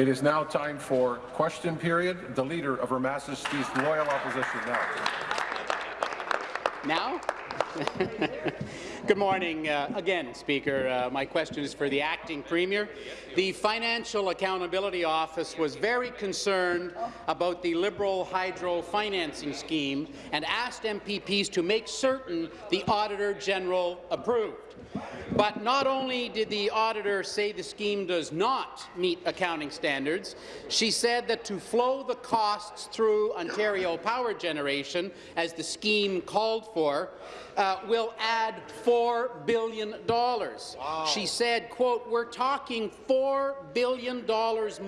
It is now time for question period. The Leader of Her Majesty's Loyal Opposition now. Now? Good morning uh, again, Speaker. Uh, my question is for the acting premier. The Financial Accountability Office was very concerned about the Liberal hydro financing scheme and asked MPPs to make certain the Auditor General approved. But not only did the auditor say the scheme does not meet accounting standards, she said that to flow the costs through Ontario Power Generation, as the scheme called for, uh, will add $4 billion. Wow. She said, quote, we're talking $4 billion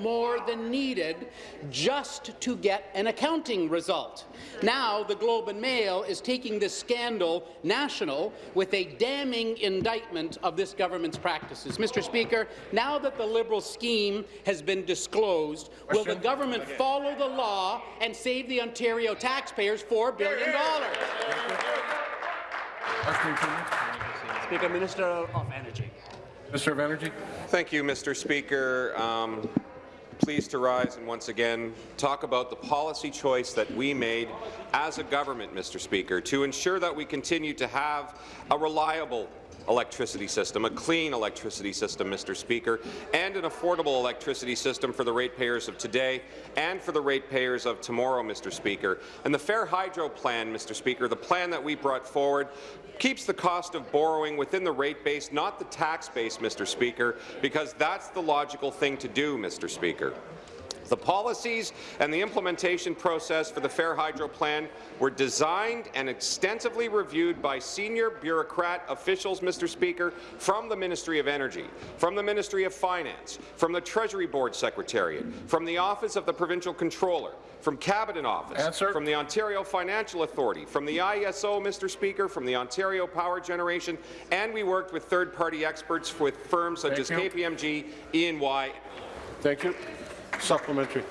more than needed just to get an accounting result. Now, the Globe and Mail is taking this scandal national with a damning indictment of this government's practices. Mr. Speaker, now that the Liberal scheme has been disclosed, Question. will the government follow the law and save the Ontario taxpayers $4 billion? Speaker, Minister of Energy. Minister of Energy. Thank you, Mr. Speaker. Um, pleased to rise and once again talk about the policy choice that we made as a government, Mr. Speaker, to ensure that we continue to have a reliable electricity system, a clean electricity system, Mr. Speaker, and an affordable electricity system for the ratepayers of today and for the ratepayers of tomorrow, Mr. Speaker. And the Fair Hydro Plan, Mr. Speaker, the plan that we brought forward, keeps the cost of borrowing within the rate base, not the tax base, Mr. Speaker, because that's the logical thing to do, Mr. Speaker. The policies and the implementation process for the Fair Hydro Plan were designed and extensively reviewed by senior bureaucrat officials, Mr. Speaker, from the Ministry of Energy, from the Ministry of Finance, from the Treasury Board Secretariat, from the Office of the Provincial Controller, from Cabinet Office, Answer. from the Ontario Financing Authority, from the ISO, Mr. Speaker, from the Ontario Power Generation, and we worked with third-party experts with firms such Thank as you. KPMG, E&Y. Thank you. Supplementary.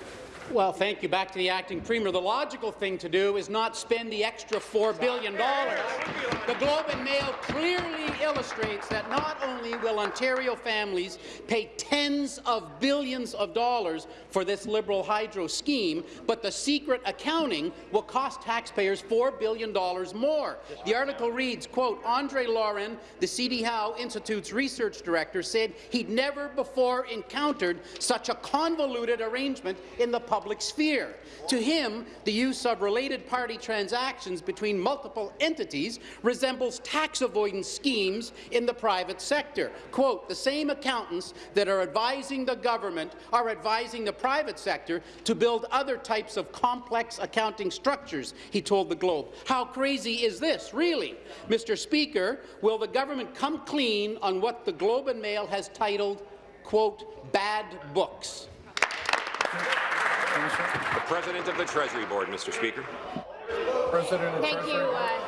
Well, thank you. Back to the acting premier. The logical thing to do is not spend the extra $4 billion. The Globe and Mail clearly illustrates that not only will Ontario families pay tens of billions of dollars for this Liberal hydro scheme, but the secret accounting will cost taxpayers $4 billion more. The article reads, quote, Andre Laurin, the CD Howe Institute's research director, said he'd never before encountered such a convoluted arrangement in the public public sphere. To him, the use of related party transactions between multiple entities resembles tax avoidance schemes in the private sector. Quote, the same accountants that are advising the government are advising the private sector to build other types of complex accounting structures, he told the Globe. How crazy is this, really? Mr. Speaker, will the government come clean on what the Globe and Mail has titled, quote, bad books? The President of the Treasury Board, Mr. Speaker. President of Thank Treasury. you. Uh,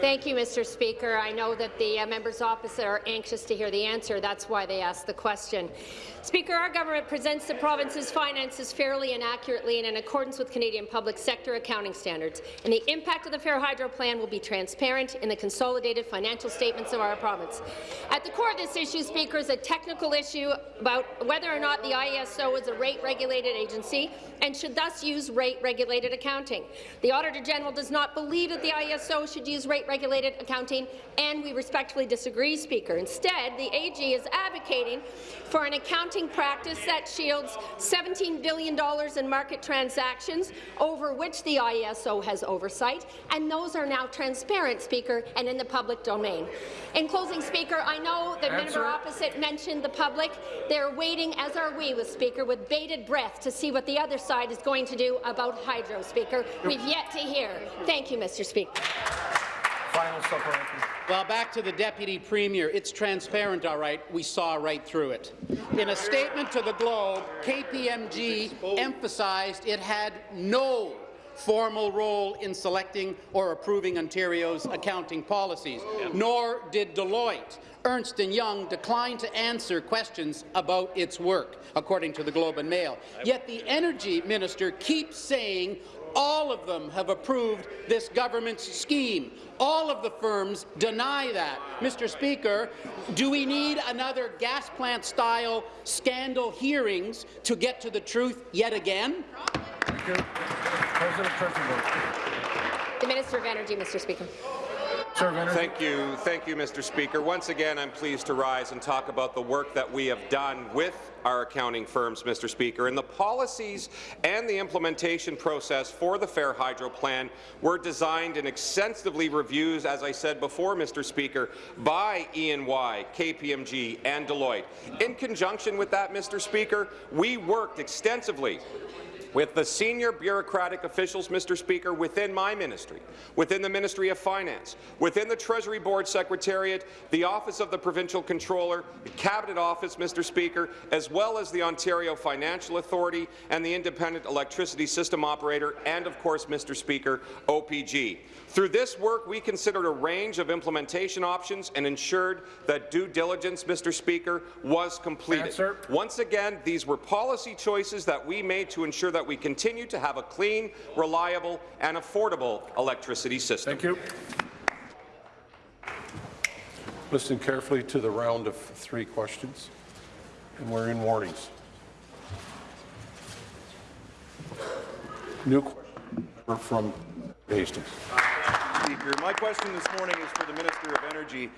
Thank you, Mr. Speaker. I know that the uh, members opposite are anxious to hear the answer. That's why they asked the question. Speaker, our government presents the province's finances fairly and accurately and in accordance with Canadian public sector accounting standards, and the impact of the Fair Hydro Plan will be transparent in the consolidated financial statements of our province. At the core of this issue, Speaker, is a technical issue about whether or not the IESO is a rate-regulated agency and should thus use rate-regulated accounting. The Auditor General does not believe that the IESO should use rate-regulated accounting, and we respectfully disagree, Speaker. Instead, the AG is advocating for an accounting practice that shields $17 billion in market transactions over which the IESO has oversight, and those are now transparent, Speaker, and in the public domain. In closing, Speaker, I know the Answer. member opposite mentioned the public. They're waiting, as are we, with Speaker, with bated breath to see what the other side is going to do about hydro, Speaker. We've yet to hear. Thank you, Mr. Speaker. Final. Well, back to the Deputy Premier. It's transparent, all right. We saw right through it. In a statement to the Globe, KPMG emphasized it had no formal role in selecting or approving Ontario's accounting policies, nor did Deloitte. Ernst & Young declined to answer questions about its work, according to the Globe and Mail. Yet the Energy Minister keeps saying All of them have approved this government's scheme. All of the firms deny that. Mr. Speaker, do we need another gas plant-style scandal hearings to get to the truth yet again? Thank you. President Treasurer. The Minister of Energy, Mr. Speaker. Thank you. Thank you, Mr. Speaker. Once again, I'm pleased to rise and talk about the work that we have done with our accounting firms, Mr. Speaker, and the policies and the implementation process for the Fair Hydro Plan were designed and extensively reviewed, as I said before, Mr. Speaker, by E&Y, KPMG, and Deloitte. In conjunction with that, Mr. Speaker, we worked extensively with the senior bureaucratic officials, Mr. Speaker, within my ministry, within the Ministry of Finance, within the Treasury Board Secretariat, the Office of the Provincial Controller, the Cabinet Office, Mr. Speaker, as well as the Ontario Financing Authority and the Independent Electricity System Operator, and of course, Mr. Speaker, OPG. Through this work, we considered a range of implementation options and ensured that due diligence, Mr. Speaker, was completed. Answer. Once again, these were policy choices that we made to ensure that we continue to have a clean, reliable, and affordable electricity system. Thank you. Listen carefully to the round of three questions, and we're in warnings. New question from Hastings. Speaker. My question this morning is for the Minister of Energy.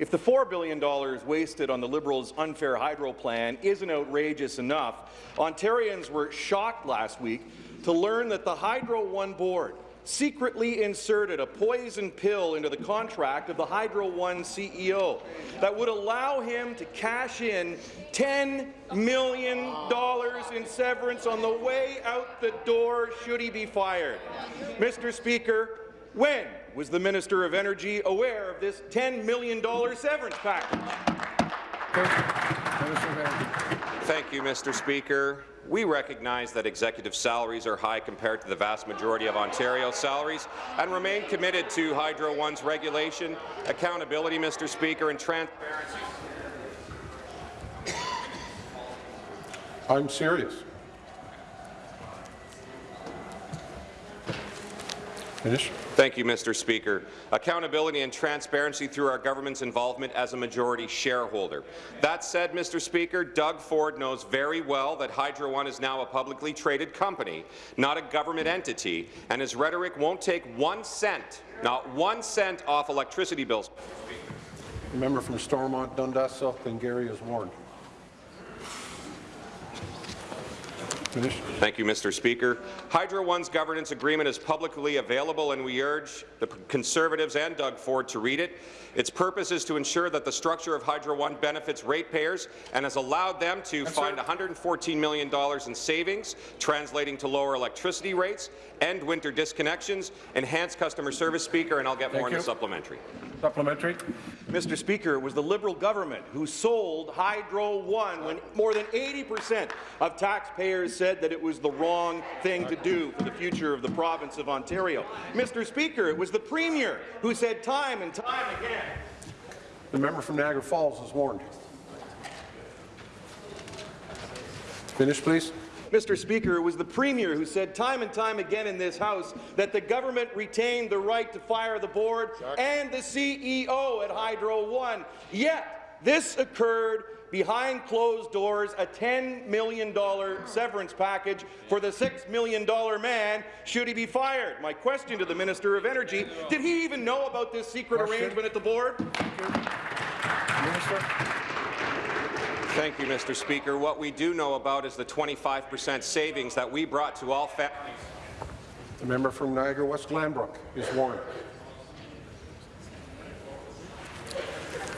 If the $4 billion wasted on the Liberals' unfair hydro plan isn't outrageous enough, Ontarians were shocked last week to learn that the Hydro One board secretly inserted a poison pill into the contract of the Hydro One CEO that would allow him to cash in $10 million in severance on the way out the door should he be fired. Mr. Speaker, when was the Minister of Energy aware of this $10 million severance package? Thank you, Mr. Speaker. We recognize that executive salaries are high compared to the vast majority of Ontario salaries and remain committed to Hydro One's regulation, accountability, Mr. Speaker, and transparency. I'm serious. Finish. Thank you, Mr. Speaker. Accountability and transparency through our government's involvement as a majority shareholder. That said, Mr. Speaker, Doug Ford knows very well that Hydro One is now a publicly traded company, not a government entity, and his rhetoric won't take one cent, not one cent off electricity bills. Member from Stormont, Dundas, South Glengarry is warned. Finish. Thank you, Mr. Speaker. Hydro One's governance agreement is publicly available, and we urge the Conservatives and Doug Ford to read it. Its purpose is to ensure that the structure of Hydro One benefits ratepayers and has allowed them to Yes, find sir. $114 million in savings, translating to lower electricity rates, end winter disconnections, enhance customer service, Speaker, and I'll get Thank more in you. the supplementary. Supplementary. Mr. Speaker, it was the Liberal government who sold Hydro One when more than 80% of taxpayers said that it was the wrong thing to do for the future of the province of Ontario. Mr. Speaker, it was the Premier who said time and time again The member from Niagara Falls is warned. Finish, please. Mr. Speaker, it was the Premier who said time and time again in this House that the government retained the right to fire the board and the CEO at Hydro One. Yet, this occurred behind closed doors, a $10 million severance package for the $6 million man should he be fired. My question to the Minister of Energy, did he even know about this secret Question. arrangement at the board? Minister. Thank you, Mr. Speaker. What we do know about is the 25 percent savings that we brought to all families. The member from Niagara West Glanbrook is warned.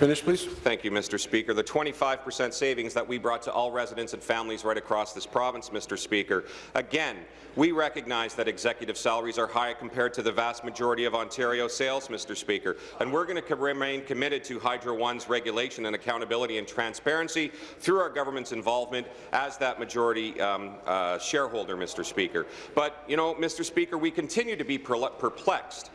Finish, please. Thank you, Mr. Speaker. The 25 percent savings that we brought to all residents and families right across this province, Mr. Speaker. Again, we recognize that executive salaries are high compared to the vast majority of Ontario sales, Mr. Speaker, and we're going to remain committed to Hydro One's regulation and accountability and transparency through our government's involvement as that majority um, uh, shareholder, Mr. Speaker. But, you know, Mr. Speaker, we continue to be perplexed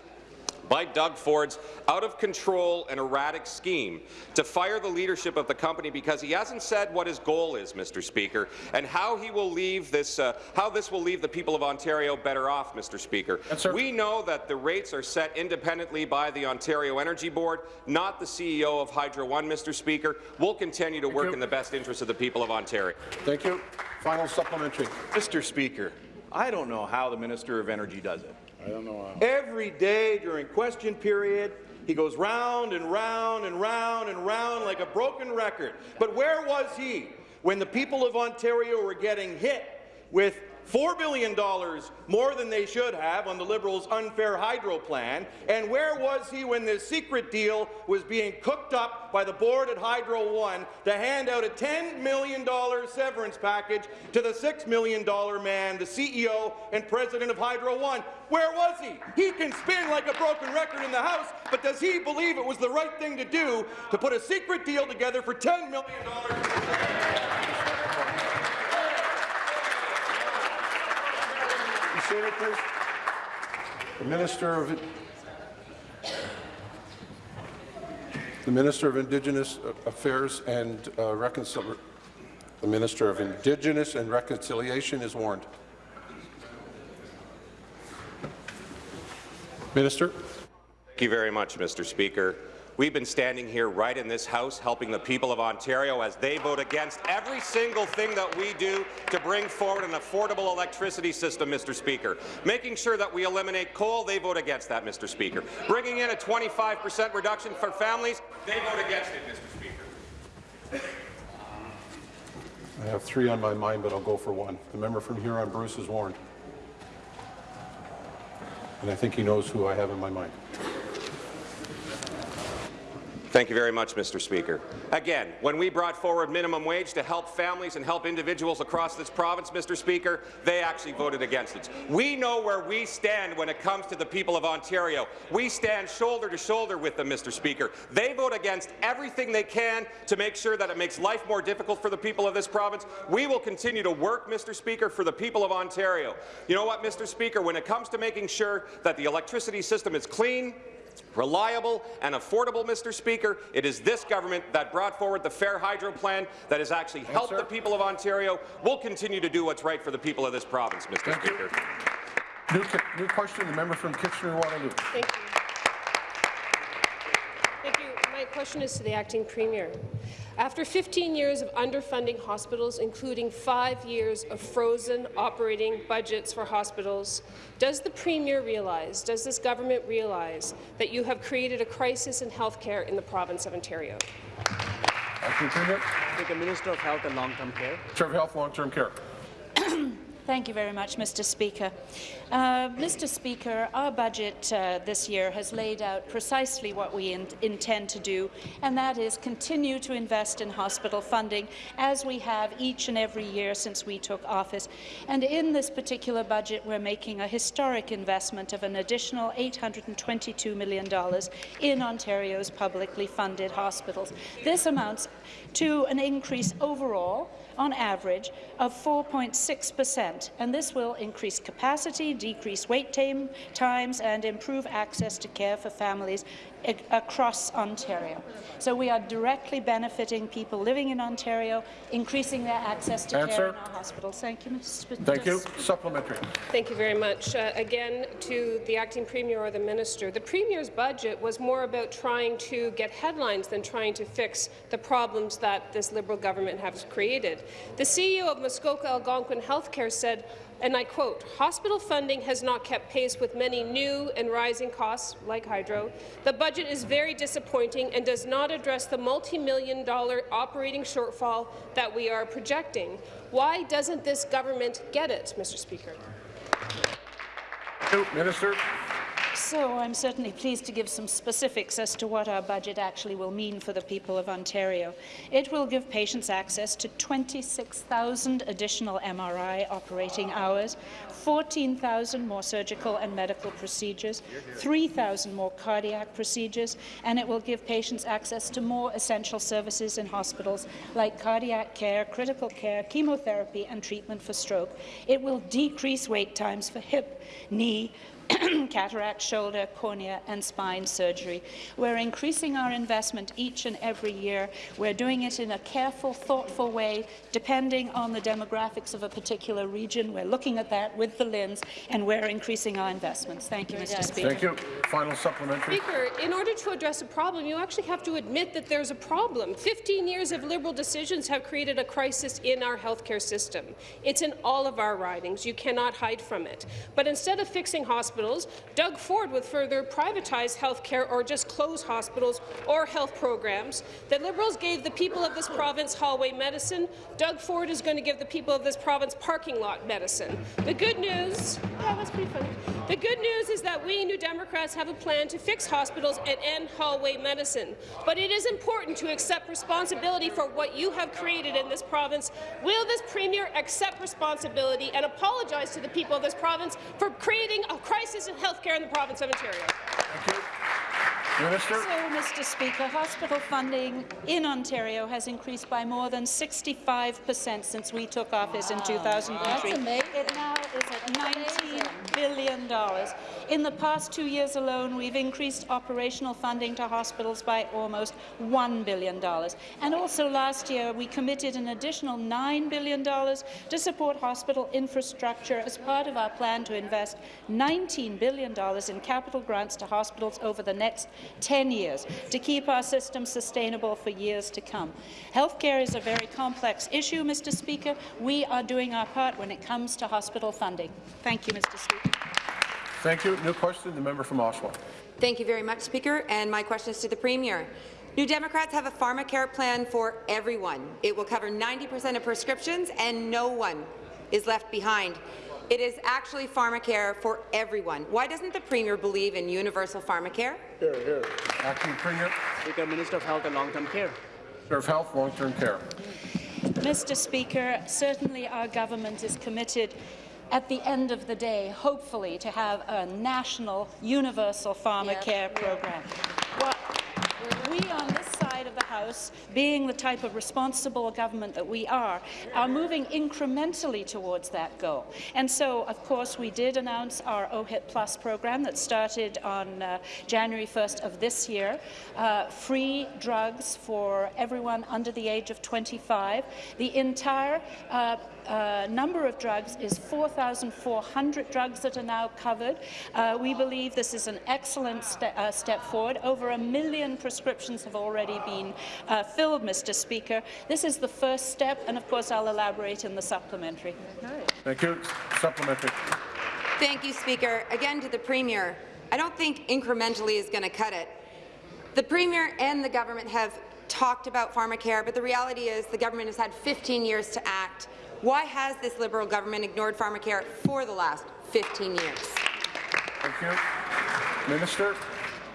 by Doug Ford's out-of-control and erratic scheme to fire the leadership of the company because he hasn't said what his goal is, Mr. Speaker, and how he will leave this, uh, how this will leave the people of Ontario better off, Mr. Speaker. Yes, we know that the rates are set independently by the Ontario Energy Board, not the CEO of Hydro One, Mr. Speaker. We'll continue to work you. in the best interest of the people of Ontario. Thank you. Final supplementary. Mr. Speaker, I don't know how the Minister of Energy does it. Every day during question period, he goes round and round and round and round like a broken record. But where was he when the people of Ontario were getting hit with $4 billion more than they should have on the Liberals' unfair hydro plan? And where was he when this secret deal was being cooked up by the board at Hydro One to hand out a $10 million severance package to the $6 million man, the CEO and president of Hydro One? Where was he? He can spin like a broken record in the House, but does he believe it was the right thing to do to put a secret deal together for $10 million? Be seated, please. The Minister of the Minister of Indigenous Affairs and uh, Reconcil the Minister of Indigenous and Reconciliation is warned. Minister. Thank you very much, Mr. Speaker. We've been standing here right in this House helping the people of Ontario as they vote against every single thing that we do to bring forward an affordable electricity system, Mr. Speaker. Making sure that we eliminate coal, they vote against that, Mr. Speaker. Bringing in a 25 percent reduction for families, they vote against it, Mr. Speaker. I have three on my mind, but I'll go for one. The member from Huron, Bruce, is warned. And I think he knows who I have in my mind. Thank you very much, Mr. Speaker. Again, when we brought forward minimum wage to help families and help individuals across this province, Mr. Speaker, they actually voted against it. We know where we stand when it comes to the people of Ontario. We stand shoulder to shoulder with them, Mr. Speaker. They vote against everything they can to make sure that it makes life more difficult for the people of this province. We will continue to work, Mr. Speaker, for the people of Ontario. You know what, Mr. Speaker, when it comes to making sure that the electricity system is clean, reliable and affordable, Mr. Speaker. It is this government that brought forward the Fair Hydro Plan that has actually helped sir. the people of Ontario. We'll continue to do what's right for the people of this province, Mr. Thank. Speaker. New, new question, the member from Kitchener-Waterloo. Thank you. Thank question is to the acting premier. After 15 years of underfunding hospitals, including five years of frozen operating budgets for hospitals, does the premier realize, does this government realize that you have created a crisis in health care in the province of Ontario? Acting Premier. With the Minister of Health and Long-Term Care. Minister of Health, Long-Term Care. Thank you very much, Mr. Speaker. Uh, Mr. Speaker, our budget uh, this year has laid out precisely what we in intend to do, and that is continue to invest in hospital funding, as we have each and every year since we took office. And in this particular budget, we're making a historic investment of an additional $822 million in Ontario's publicly funded hospitals. This amounts to an increase overall on average of 4.6 percent, and this will increase capacity, decrease wait time, times, and improve access to care for families across Ontario. So we are directly benefiting people living in Ontario, increasing their access to Answer. care in our hospitals. Thank you, Mr. Thank you. Supplementary. Thank you very much. Uh, again, to the acting premier or the minister, the premier's budget was more about trying to get headlines than trying to fix the problems that this Liberal government has created. The CEO of Muskoka Algonquin Healthcare said, and I quote, hospital funding has not kept pace with many new and rising costs, like hydro. The budget is very disappointing and does not address the multi-million dollar operating shortfall that we are projecting. Why doesn't this government get it, Mr. Speaker? Minister. So I'm certainly pleased to give some specifics as to what our budget actually will mean for the people of Ontario. It will give patients access to 26,000 additional MRI operating hours, 14,000 more surgical and medical procedures, 3,000 more cardiac procedures, and it will give patients access to more essential services in hospitals like cardiac care, critical care, chemotherapy, and treatment for stroke. It will decrease wait times for hip, knee, cataract, shoulder, cornea and spine surgery. We're increasing our investment each and every year. We're doing it in a careful, thoughtful way, depending on the demographics of a particular region. We're looking at that with the lens, and we're increasing our investments. Thank you, Mr. Speaker. Thank you. Final supplementary. Speaker, in order to address a problem, you actually have to admit that there's a problem. 15 years of Liberal decisions have created a crisis in our healthcare system. It's in all of our ridings. You cannot hide from it. But instead of fixing hospitals, Doug Ford would further privatize healthcare or just close hospitals or health programs. The Liberals gave the people of this province hallway medicine. Doug Ford is going to give the people of this province parking lot medicine. The good news, yeah, that's pretty funny. The good news is that we New Democrats have a plan to fix hospitals and end hallway medicine. But it is important to accept responsibility for what you have created in this province. Will this Premier accept responsibility and apologize to the people of this province for creating a crisis in health care in the province of Ontario? Thank you. Minister. So, Mr. Speaker, hospital funding in Ontario has increased by more than 65 per cent since we took office in 2003. It now is at $19 billion. In the past two years alone, we've increased operational funding to hospitals by almost $1 billion. And also last year, we committed an additional $9 billion to support hospital infrastructure as part of our plan to invest $19 billion in capital grants to hospitals over the next 10 years to keep our system sustainable for years to come. Healthcare is a very complex issue, Mr. Speaker. We are doing our part when it comes to hospital funding. Thank you, Mr. Speaker. Thank you. New question, the member from Oshawa. Thank you very much, Speaker. And my question is to the Premier. New Democrats have a pharmacare plan for everyone. It will cover 90% of prescriptions, and no one is left behind. It is actually pharmacare for everyone. Why doesn't the Premier believe in universal pharmacare? Hear, hear. Acting Premier. Speaker, Minister of Health and Long-Term Care. Minister of Health, Long-Term Care. Mr. Speaker, certainly our government is committed at the end of the day, hopefully, to have a national universal pharmacare program. What we on this side of the House, being the type of responsible government that we are, are moving incrementally towards that goal. And so, of course, we did announce our OHIP Plus program that started on uh, January 1st of this year. Uh, free drugs for everyone under the age of 25. The entire uh, uh, number of drugs is 4,400 drugs that are now covered. Uh, we believe this is an excellent ste uh, step forward. Over a million prescriptions have already been uh, filled, Mr. Speaker. This is the first step, and of course I'll elaborate in the supplementary. Thank you. Supplementary. Thank you, Speaker. Again to the Premier. I don't think incrementally is going to cut it. The Premier and the government have talked about pharmacare, but the reality is the government has had 15 years to act. Why has this Liberal government ignored pharmacare for the last 15 years? Thank you. Minister.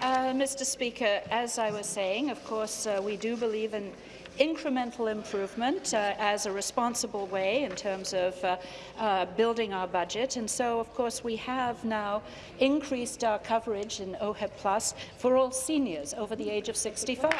Uh, Mr. Speaker, as I was saying, of course, uh, we do believe in incremental improvement uh, as a responsible way in terms of uh, uh, building our budget. And so, of course, we have now increased our coverage in OHIP Plus for all seniors over the age of 65.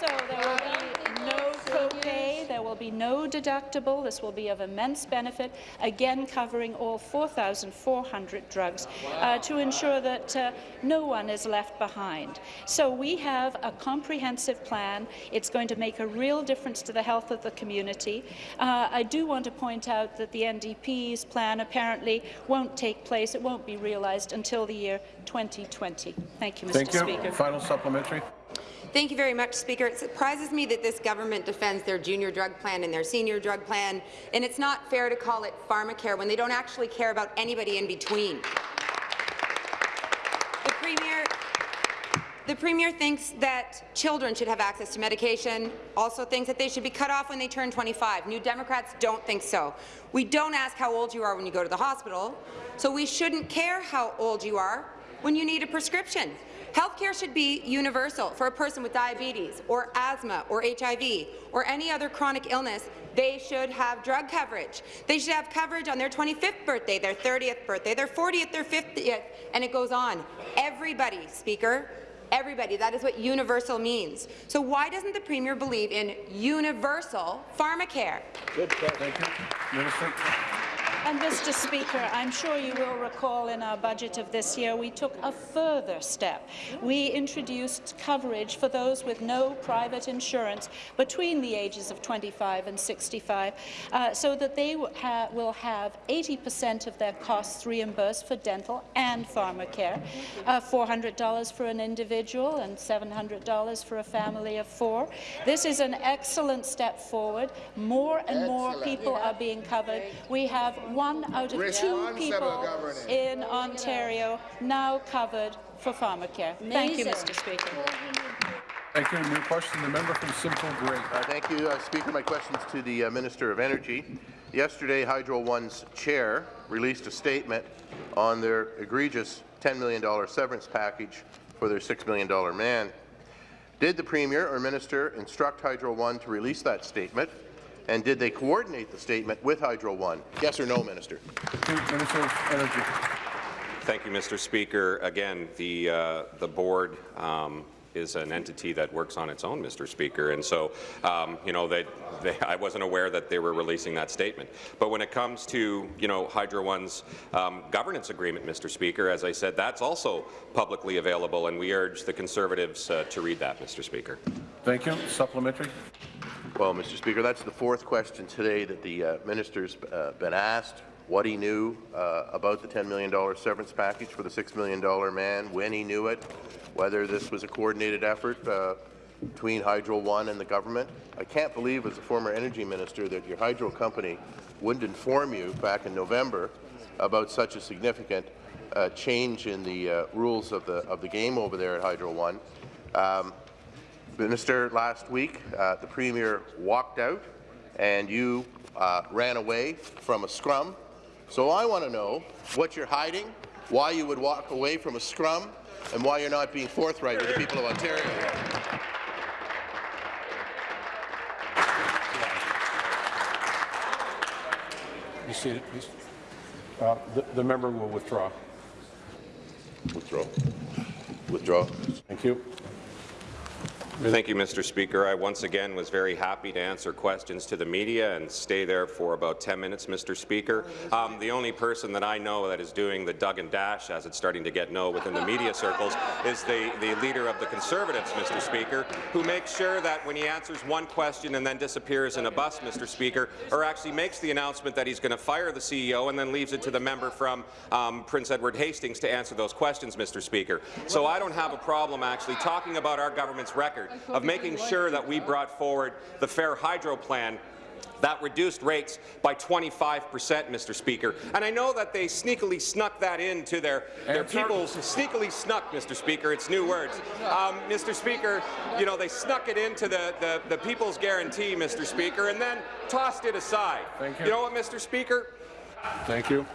so there will be no copay, there will be no deductible. This will be of immense benefit, again covering all 4,400 drugs uh, to ensure that uh, no one is left behind. So we have a comprehensive plan. It's going to make a real difference to the health of the community. Uh, I do want to point out that the NDP's plan apparently won't take place. It won't be realized until the year 2020. Thank you, Mr. Thank you. Speaker. Final supplementary. Thank you very much, Speaker. It surprises me that this government defends their junior drug plan and their senior drug plan, and it's not fair to call it pharmacare when they don't actually care about anybody in between. The Premier the Premier thinks that children should have access to medication, also thinks that they should be cut off when they turn 25. New Democrats don't think so. We don't ask how old you are when you go to the hospital, so we shouldn't care how old you are when you need a prescription. Healthcare should be universal for a person with diabetes or asthma or HIV or any other chronic illness. They should have drug coverage. They should have coverage on their 25th birthday, their 30th birthday, their 40th, their 50th, and it goes on. Everybody, Speaker, everybody. That is what universal means. So why doesn't the Premier believe in universal pharmacare? Good. Thank you. Minister. And Mr. Speaker, I'm sure you will recall in our budget of this year, we took a further step. We introduced coverage for those with no private insurance between the ages of 25 and 65, uh, so that they ha will have 80% of their costs reimbursed for dental and pharmacare, uh, $400 for an individual and $700 for a family of four. This is an excellent step forward. More and more people are being covered. We have one out of two people in Ontario now covered for pharmacare. Thank you, Mr. Speaker. Thank you. New question, the member from Simcoe Grey. Uh, thank you, uh, Speaker. My question is to the uh, Minister of Energy. Yesterday, Hydro One's chair released a statement on their egregious $10 million severance package for their $6 million man. Did the Premier or Minister instruct Hydro One to release that statement? And did they coordinate the statement with Hydro One? Yes or no, Minister? Minister of Energy. Thank you, Mr. Speaker. Again, the, uh, the board um, is an entity that works on its own, Mr. Speaker, and so, um, you know, they, they, I wasn't aware that they were releasing that statement. But when it comes to, you know, Hydro One's um, governance agreement, Mr. Speaker, as I said, that's also publicly available, and we urge the Conservatives uh, to read that, Mr. Speaker. Thank you. Supplementary. Well, Mr. Speaker, that's the fourth question today that the uh, minister's uh, been asked. What he knew uh, about the $10 million severance package for the $6 million man, when he knew it, whether this was a coordinated effort uh, between Hydro One and the government. I can't believe, as a former energy minister, that your hydro company wouldn't inform you back in November about such a significant uh, change in the uh, rules of the of the game over there at Hydro One. Um, Minister, last week, uh, the Premier walked out and you uh, ran away from a scrum. So I want to know what you're hiding, why you would walk away from a scrum, and why you're not being forthright with the people of Ontario. You see it, please. Uh, the, the member will withdraw. Withdraw. Withdraw. Thank you. Thank you, Mr. Speaker. I once again was very happy to answer questions to the media and stay there for about 10 minutes, Mr. Speaker. Um, the only person that I know that is doing the Doug and Dash, as it's starting to get known within the media circles, is the, the leader of the Conservatives, Mr. Speaker, who makes sure that when he answers one question and then disappears in a bus, Mr. Speaker, or actually makes the announcement that he's going to fire the CEO and then leaves it to the member from um, Prince Edward Hastings to answer those questions, Mr. Speaker. So I don't have a problem actually talking about our government's record of making sure that we brought forward the Fair Hydro Plan that reduced rates by 25 percent, Mr. Speaker. And I know that they sneakily snuck that into their, their people's sneakily snuck, Mr. Speaker. It's new words. Um, Mr. Speaker, you know, they snuck it into the, the, the people's guarantee, Mr. Speaker, and then tossed it aside. Thank you. You know what, Mr. Speaker? Thank you.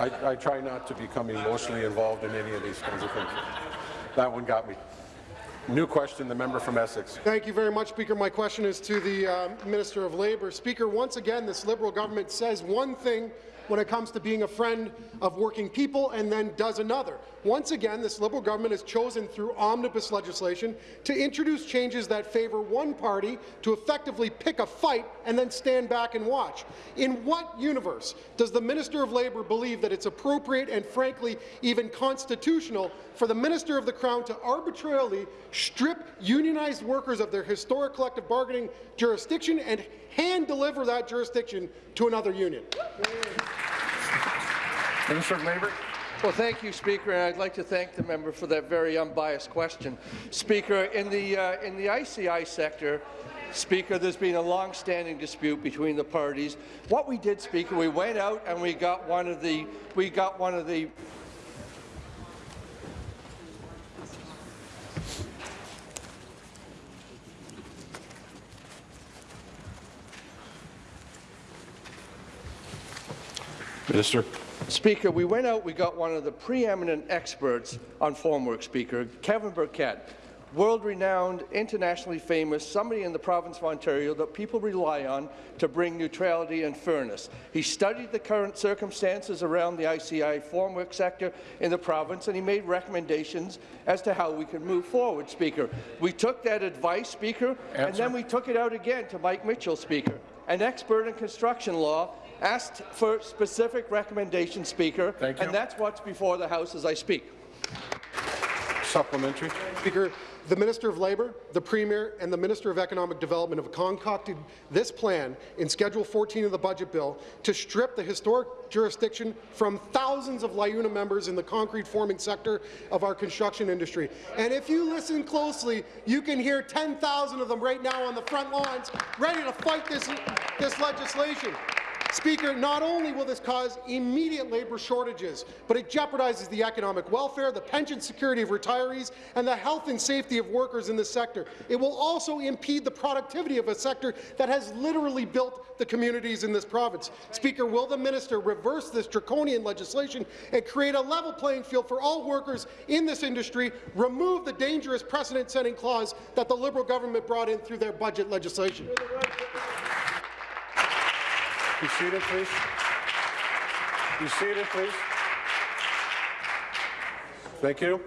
I, I try not to become emotionally involved in any of these kinds of things. That one got me. New question, the member from Essex. Thank you very much, Speaker. My question is to the uh, Minister of Labour. Speaker, once again, this Liberal government says one thing when it comes to being a friend of working people and then does another. Once again, this Liberal government has chosen through omnibus legislation to introduce changes that favour one party to effectively pick a fight and then stand back and watch. In what universe does the Minister of Labour believe that it's appropriate and frankly even constitutional for the Minister of the Crown to arbitrarily strip unionized workers of their historic collective bargaining jurisdiction and hand-deliver that jurisdiction to another union? Minister of Labour. Well, thank you, Speaker, and I'd like to thank the member for that very unbiased question. Speaker, in the, uh, in the ICI sector, Speaker, there's been a long-standing dispute between the parties. What we did, Speaker, we went out and we got one of the, we got one of the Minister. Speaker, we went out, we got one of the preeminent experts on formwork, Speaker, Kevin Burkett, world-renowned, internationally famous, somebody in the province of Ontario that people rely on to bring neutrality and fairness. He studied the current circumstances around the ICI formwork sector in the province, and he made recommendations as to how we could move forward, Speaker. We took that advice, Speaker, and then we took it out again to Mike Mitchell, Speaker, an expert in construction law, asked for specific recommendations, Speaker, Thank you. and that's what's before the House as I speak. Supplementary. Speaker, the Minister of Labour, the Premier and the Minister of Economic Development have concocted this plan in Schedule 14 of the Budget Bill to strip the historic jurisdiction from thousands of LiUNA members in the concrete forming sector of our construction industry. And if you listen closely, you can hear 10,000 of them right now on the front lines, ready to fight this, this legislation. Speaker, not only will this cause immediate labour shortages, but it jeopardizes the economic welfare, the pension security of retirees, and the health and safety of workers in this sector. It will also impede the productivity of a sector that has literally built the communities in this province. Speaker, will the minister reverse this draconian legislation and create a level playing field for all workers in this industry, remove the dangerous precedent-setting clause that the Liberal government brought in through their budget legislation? Be seated, please. Be seated, please. Thank you.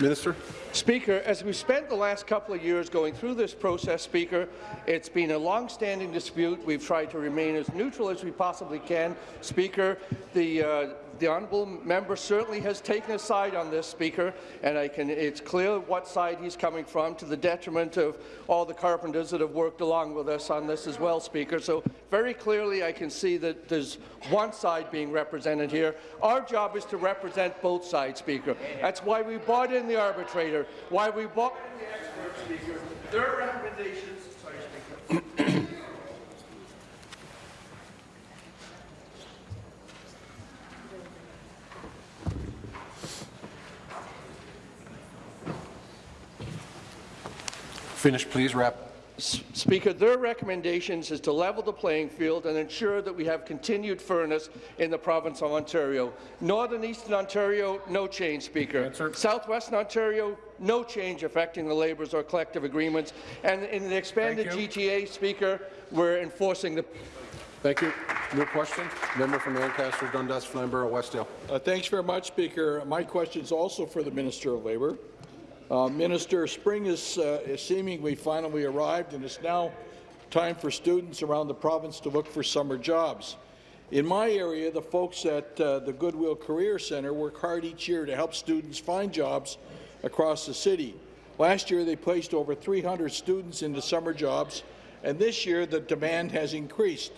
Minister. Speaker, as we've spent the last couple of years going through this process, Speaker, it's been a long-standing dispute. We've tried to remain as neutral as we possibly can. Speaker, the, uh, the honourable member certainly has taken a side on this, Speaker, and I can, it's clear what side he's coming from, to the detriment of all the carpenters that have worked along with us on this as well, Speaker. So very clearly I can see that there's one side being represented here. Our job is to represent both sides, Speaker. That's why we brought in the arbitrator, why we brought in the experts, Speaker. Their recommendations, Finish, please. Wrap. Speaker, their recommendations is to level the playing field and ensure that we have continued fairness in the province of Ontario. Northern Eastern Ontario, no change, Speaker. Southwestern Ontario, no change affecting the labours or collective agreements. And in the expanded GTA, Speaker, we're enforcing the Thank you. New question. Member from Ancaster, Dundas, Flamborough, Westdale. Uh, thanks very much, Speaker. My question is also for the Minister of Labour. Uh, Minister, spring is, uh, is seemingly finally arrived, and it's now time for students around the province to look for summer jobs. In my area, the folks at uh, the Goodwill Career Centre work hard each year to help students find jobs across the city. Last year, they placed over 300 students into summer jobs, and this year the demand has increased.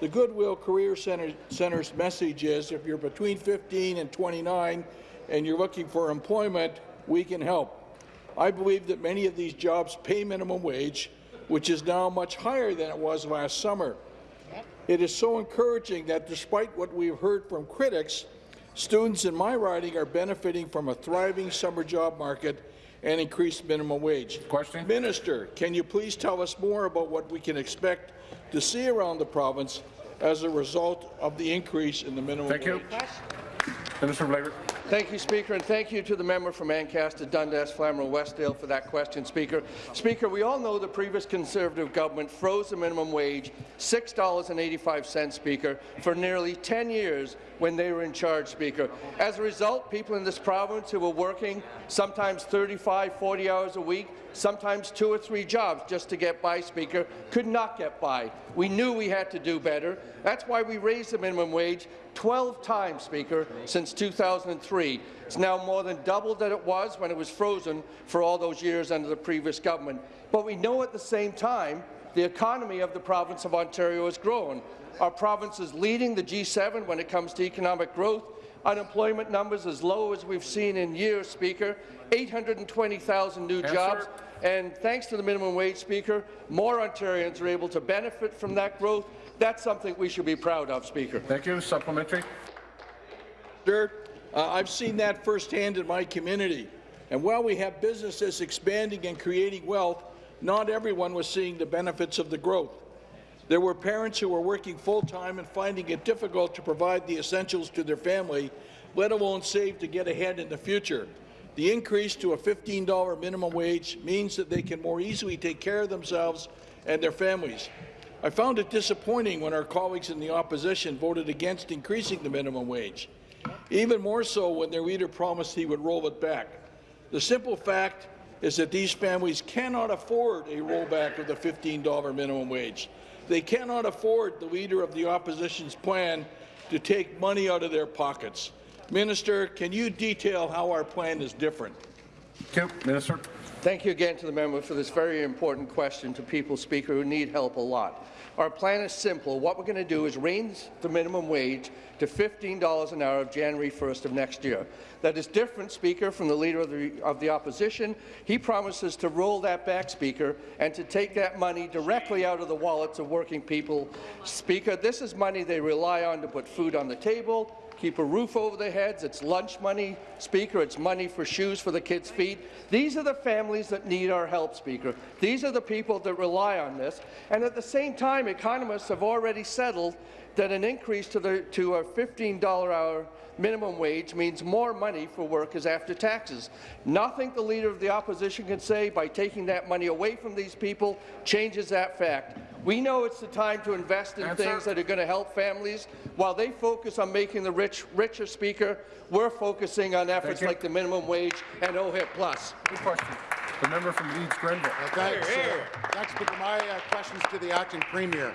The Goodwill Career Center, Center's message is if you're between 15 and 29 and you're looking for employment, we can help. I believe that many of these jobs pay minimum wage, which is now much higher than it was last summer. It is so encouraging that despite what we've heard from critics, students in my riding are benefiting from a thriving summer job market and increased minimum wage. Question? Minister, can you please tell us more about what we can expect to see around the province as a result of the increase in the minimum wage? Thank you. Minister of Labour. Thank you, Speaker, and thank you to the member from Ancaster, Dundas, Flamborough, Westdale for that question, Speaker. Speaker, we all know the previous Conservative government froze the minimum wage $6.85, Speaker, for nearly 10 years when they were in charge, Speaker. As a result, people in this province who were working sometimes 35, 40 hours a week, sometimes two or three jobs just to get by, Speaker, could not get by. We knew we had to do better. That's why we raised the minimum wage 12 times, Speaker, since 2003. It's now more than double that it was when it was frozen for all those years under the previous government. But we know at the same time the economy of the province of Ontario has grown. Our province is leading the G7 when it comes to economic growth. Unemployment numbers as low as we've seen in years, Speaker. 820,000 new Answer. jobs. And thanks to the minimum wage, Speaker, more Ontarians are able to benefit from that growth. That's something we should be proud of, Speaker. Thank you. Supplementary. Sir, uh, I've seen that firsthand in my community. And while we have businesses expanding and creating wealth, not everyone was seeing the benefits of the growth. There were parents who were working full-time and finding it difficult to provide the essentials to their family, let alone save to get ahead in the future. The increase to a $15 minimum wage means that they can more easily take care of themselves and their families. I found it disappointing when our colleagues in the opposition voted against increasing the minimum wage, even more so when their leader promised he would roll it back. The simple fact is that these families cannot afford a rollback of the $15 minimum wage. They cannot afford the leader of the opposition's plan to take money out of their pockets. Minister, can you detail how our plan is different? Thank you. Minister. Thank you again to the member for this very important question to people, Speaker, who need help a lot. Our plan is simple. What we're going to do is raise the minimum wage to $15 an hour of January 1st of next year. That is different, Speaker, from the Leader of the, of the Opposition. He promises to roll that back, Speaker, and to take that money directly out of the wallets of working people. Speaker, this is money they rely on to put food on the table, keep a roof over their heads. It's lunch money, Speaker. It's money for shoes for the kids' feet. These are the families that need our help, Speaker. These are the people that rely on this. And at the same time, economists have already settled that an increase to, the, to a $15 hour minimum wage means more money for workers after taxes. Nothing the Leader of the Opposition can say by taking that money away from these people changes that fact. We know it's the time to invest in Answer. things that are going to help families. While they focus on making the rich richer, Speaker, we're focusing on efforts like the minimum wage and OHIP Plus. Good question. The member from Leeds Grenville. Thanks, uh, thanks, Speaker. My uh, question is to the acting premier.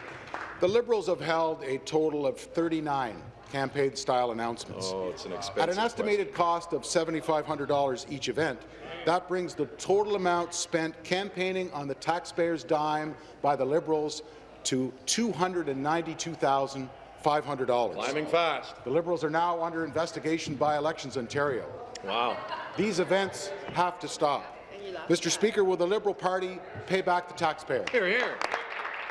The Liberals have held a total of 39 campaign-style announcements. Oh, it's an expensive At an estimated cost of $7,500 each event, that brings the total amount spent campaigning on the taxpayers' dime by the Liberals to $292,500. Climbing fast. The Liberals are now under investigation by Elections Ontario. Wow. These events have to stop. Mr. Speaker, will the Liberal Party pay back the taxpayer? Hear, hear.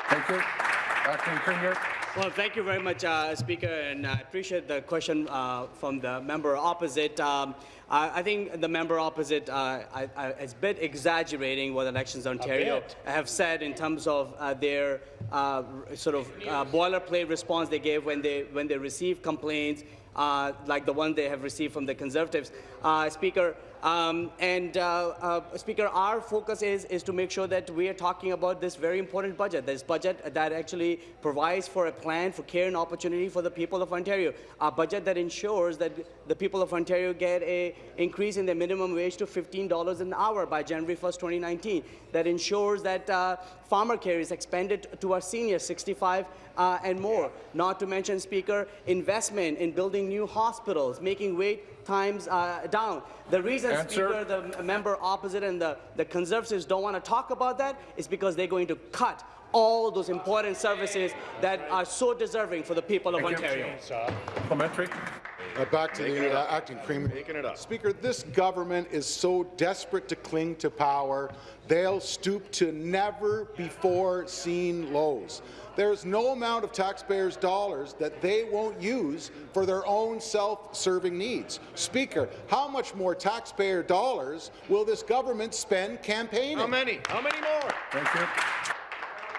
Thank you. Acting Premier. Well, thank you very much, uh, Speaker, and I appreciate the question uh, from the member opposite. Um, I, I think the member opposite uh, I, I, is a bit exaggerating what Elections Ontario have said in terms of uh, their uh, sort of uh, boilerplate response they gave when they when they received complaints uh, like the one they have received from the Conservatives. Uh, Speaker, um, and uh, uh, Speaker, our focus is, is to make sure that we are talking about this very important budget, this budget that actually provides for a plan for care and opportunity for the people of Ontario, a budget that ensures that the people of Ontario get a increase in their minimum wage to $15 an hour by January 1st, 2019, that ensures that uh, pharmacare is expanded to our seniors 65 uh, and more. Not to mention, Speaker, investment in building new hospitals, making wait times uh, down. The reason, Answer. Speaker, the member opposite and the, the Conservatives don't want to talk about that is because they're going to cut all those important services that are so deserving for the people of Thank you. Ontario. Supplementary. Uh, back to Making the uh, acting premier. Making it up. Speaker, this government is so desperate to cling to power, they'll stoop to never before seen lows. There's no amount of taxpayers' dollars that they won't use for their own self-serving needs. Speaker, how much more taxpayer dollars will this government spend campaigning? How many? How many more? Thank you.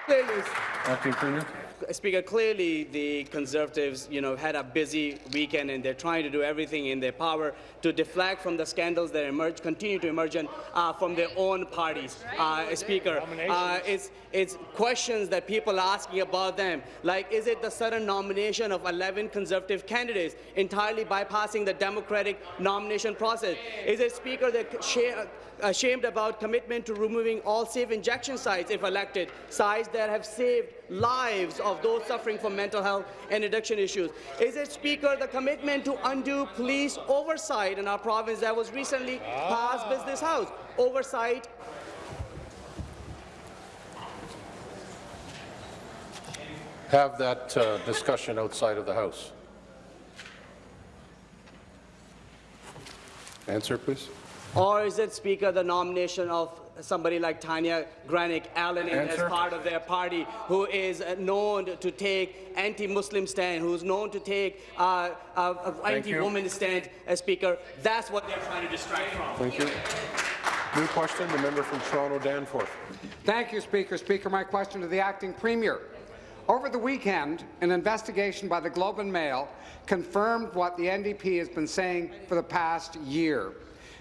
Clearly, Acting Premier. Speaker, clearly the Conservatives, you know, had a busy weekend and they're trying to do everything in their power to deflect from the scandals that emerge, continue to emerge uh, from their own parties. Uh, Speaker, uh, it's, it's questions that people are asking about them, like is it the sudden nomination of 11 Conservative candidates entirely bypassing the democratic nomination process? Is it, Speaker, that ashamed about commitment to removing all safe injection sites if elected, sites that have saved lives of those suffering from mental health and addiction issues? Is it, Speaker, the commitment to undo police oversight in our province that was recently passed Business House? Oversight Have that uh, discussion outside of the House. Answer, please. Or is it, Speaker, the nomination of somebody like Tanya Granic Allen as part of their party, who is uh, known to take anti-Muslim stand, who's known to take uh, uh, uh, anti-woman stand, uh, Speaker? That's what they're trying to distract from. Thank you. New question, the member from Toronto Danforth. Thank you, Speaker. Speaker, my question to the acting premier. Over the weekend, an investigation by the Globe and Mail confirmed what the NDP has been saying for the past year,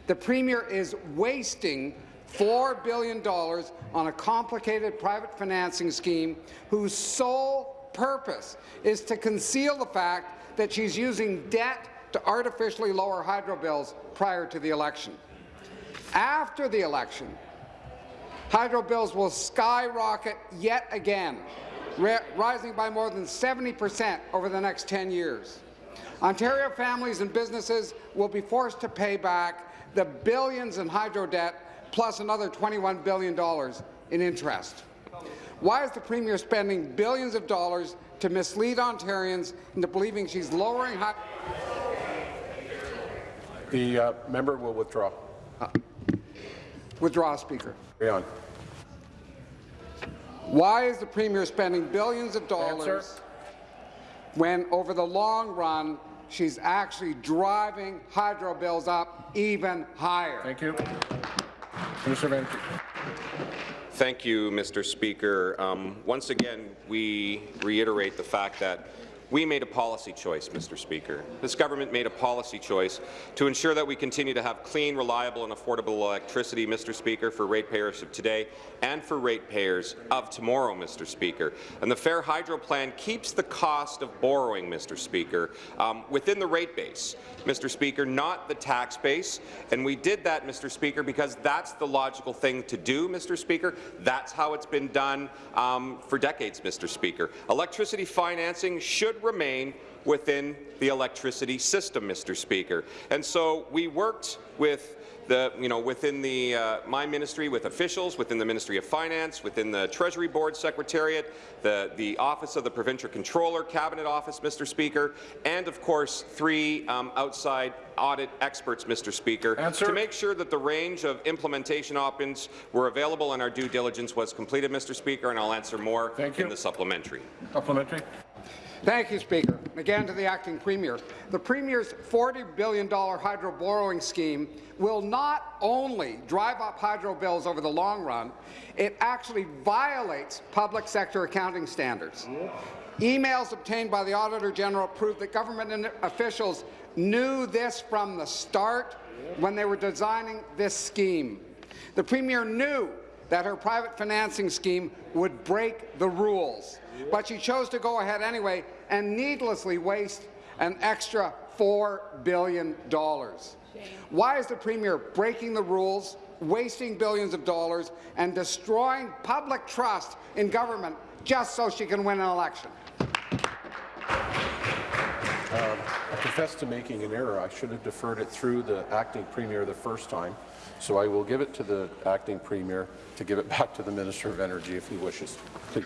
The Premier is wasting $4 billion on a complicated private financing scheme whose sole purpose is to conceal the fact that she's using debt to artificially lower hydro bills prior to the election. After the election, hydro bills will skyrocket yet again, rising by more than 70 percent over the next 10 years. Ontario families and businesses will be forced to pay back the billions in hydro debt plus another $21 billion in interest. Why is the Premier spending billions of dollars to mislead Ontarians into believing she's lowering high The uh, member will withdraw. Uh, withdraw, Speaker. Carry on. Why is the Premier spending billions of dollars Answer. when, over the long run, she's actually driving hydro bills up even higher? Thank you. Thank you, Mr. Speaker. Um, once again, we reiterate the fact that we made a policy choice, Mr. Speaker. This government made a policy choice to ensure that we continue to have clean, reliable and affordable electricity, Mr. Speaker, for ratepayers of today and for ratepayers of tomorrow, Mr. Speaker. And the Fair Hydro Plan keeps the cost of borrowing, Mr. Speaker, um, within the rate base, Mr. Speaker, not the tax base. And we did that, Mr. Speaker, because that's the logical thing to do, Mr. Speaker. That's how it's been done um, for decades, Mr. Speaker. Electricity financing should remain within the electricity system, Mr. Speaker. And so we worked with the, you know, within the, uh, my ministry, with officials, within the Ministry of Finance, within the Treasury Board Secretariat, the, the Office of the Provincial Controller, Cabinet Office, Mr. Speaker, and of course three um, outside audit experts, Mr. Speaker, Answer. to make sure that the range of implementation options were available and our due diligence was completed, Mr. Speaker, and I'll answer more Thank in you. the supplementary. Supplementary. Thank you, Speaker. Again to the acting Premier. The Premier's $40 billion hydro borrowing scheme will not only drive up hydro bills over the long run, it actually violates public sector accounting standards. Emails obtained by the Auditor General prove that government officials knew this from the start when they were designing this scheme. The Premier knew that her private financing scheme would break the rules but she chose to go ahead anyway and needlessly waste an extra $4 billion. Why is the Premier breaking the rules, wasting billions of dollars, and destroying public trust in government just so she can win an election? Um, I confess to making an error. I should have deferred it through the acting premier the first time. So I will give it to the acting premier to give it back to the Minister of Energy if he wishes. Please.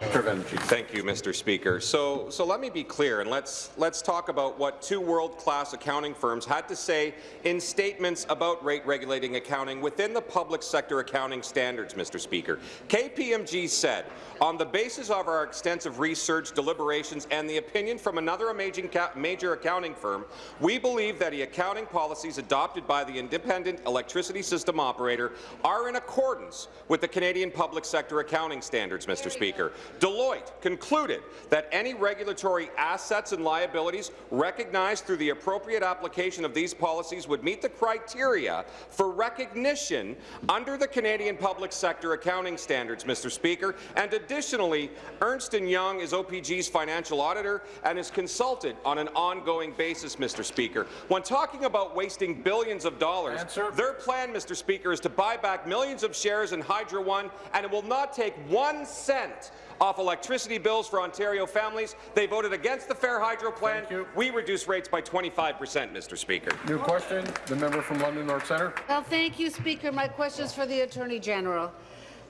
Thank you, Mr. Speaker. So, so let me be clear, and let's let's talk about what two world-class accounting firms had to say in statements about rate-regulating accounting within the public sector accounting standards, Mr. Speaker. KPMG said, on the basis of our extensive research, deliberations, and the opinion from another major accounting firm, we believe that the accounting policies adopted by the independent electricity system operator are in accordance with the Canadian public sector accounting standards, Mr. Speaker. Deloitte concluded that any regulatory assets and liabilities recognized through the appropriate application of these policies would meet the criteria for recognition under the Canadian public sector accounting standards, Mr. Speaker, and additionally, Ernst & Young is OPG's financial auditor and is consulted on an ongoing basis, Mr. Speaker. When talking about wasting billions of dollars, Answer. their plan, Mr. Speaker, is to buy back millions of shares in Hydro One, and it will not take one cent off electricity bills for Ontario families. They voted against the Fair Hydro Plan. We reduce rates by 25 percent, Mr. Speaker. New question, the member from London North Centre. Well, thank you, Speaker. My question is for the Attorney General.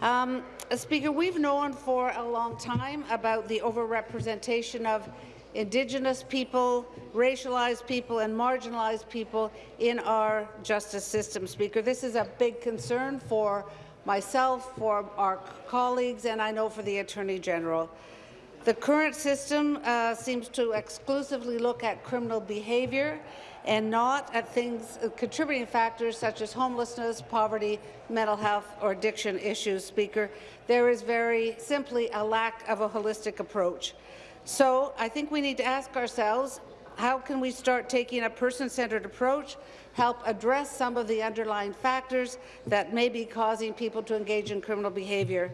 Um, Speaker, we've known for a long time about the overrepresentation of Indigenous people, racialized people and marginalized people in our justice system, Speaker. This is a big concern for myself, for our colleagues, and I know for the Attorney General. The current system uh, seems to exclusively look at criminal behaviour and not at things, uh, contributing factors such as homelessness, poverty, mental health or addiction issues, Speaker. There is very simply a lack of a holistic approach. So I think we need to ask ourselves, how can we start taking a person-centred approach help address some of the underlying factors that may be causing people to engage in criminal behaviour.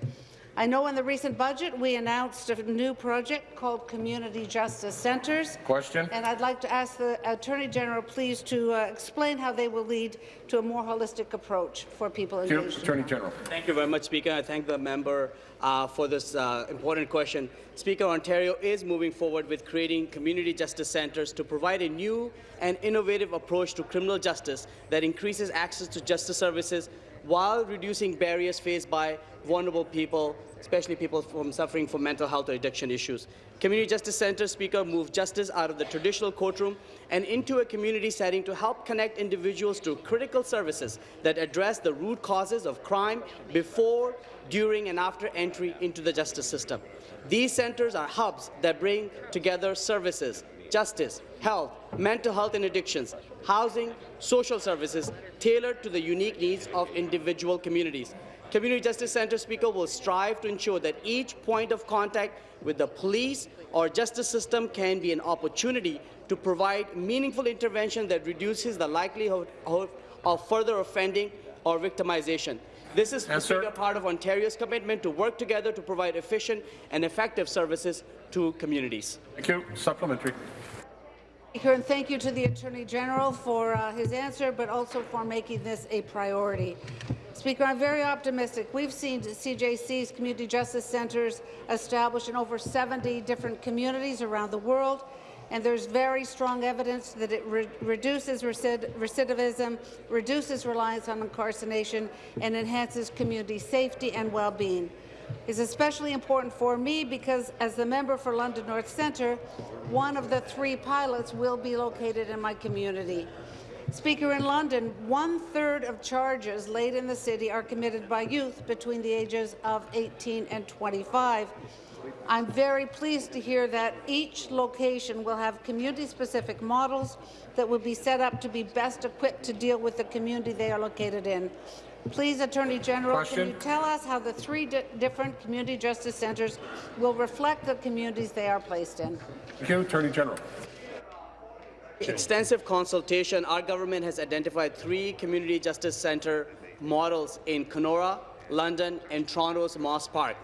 I know in the recent budget we announced a new project called Community Justice Centres. Question. And I'd like to ask the Attorney General please to uh, explain how they will lead to a more holistic approach for people Thank you, engaged. in Attorney General. Thank you very much, Speaker. I thank the member uh, for this uh, important question. Speaker, Ontario is moving forward with creating community justice centres to provide a new and innovative approach to criminal justice that increases access to justice services while reducing barriers faced by vulnerable people, especially people from suffering from mental health or addiction issues. Community Justice Centre Speaker move justice out of the traditional courtroom and into a community setting to help connect individuals to critical services that address the root causes of crime before, during and after entry into the justice system. These centres are hubs that bring together services, justice, health, mental health and addictions, housing, social services tailored to the unique needs of individual communities. Community Justice Centre Speaker will strive to ensure that each point of contact with the police or justice system can be an opportunity to provide meaningful intervention that reduces the likelihood of further offending or victimization. This is Yes, Speaker, part of Ontario's commitment to work together to provide efficient and effective services to communities. Thank you. Supplementary. Speaker, and thank you to the Attorney General for uh, his answer, but also for making this a priority. Speaker, I'm very optimistic. We've seen CJC's community justice centres established in over 70 different communities around the world, and there's very strong evidence that it re reduces recid recidivism, reduces reliance on incarceration, and enhances community safety and well-being is especially important for me because, as the member for London North Centre, one of the three pilots will be located in my community. Speaker, in London, one-third of charges laid in the city are committed by youth between the ages of 18 and 25. I'm very pleased to hear that each location will have community-specific models that will be set up to be best equipped to deal with the community they are located in. Please, Attorney General, Question. can you tell us how the three di different community justice centres will reflect the communities they are placed in? Thank you, Attorney General. Extensive consultation, our government has identified three community justice centre models in Kenora, London, and Toronto's Moss Park.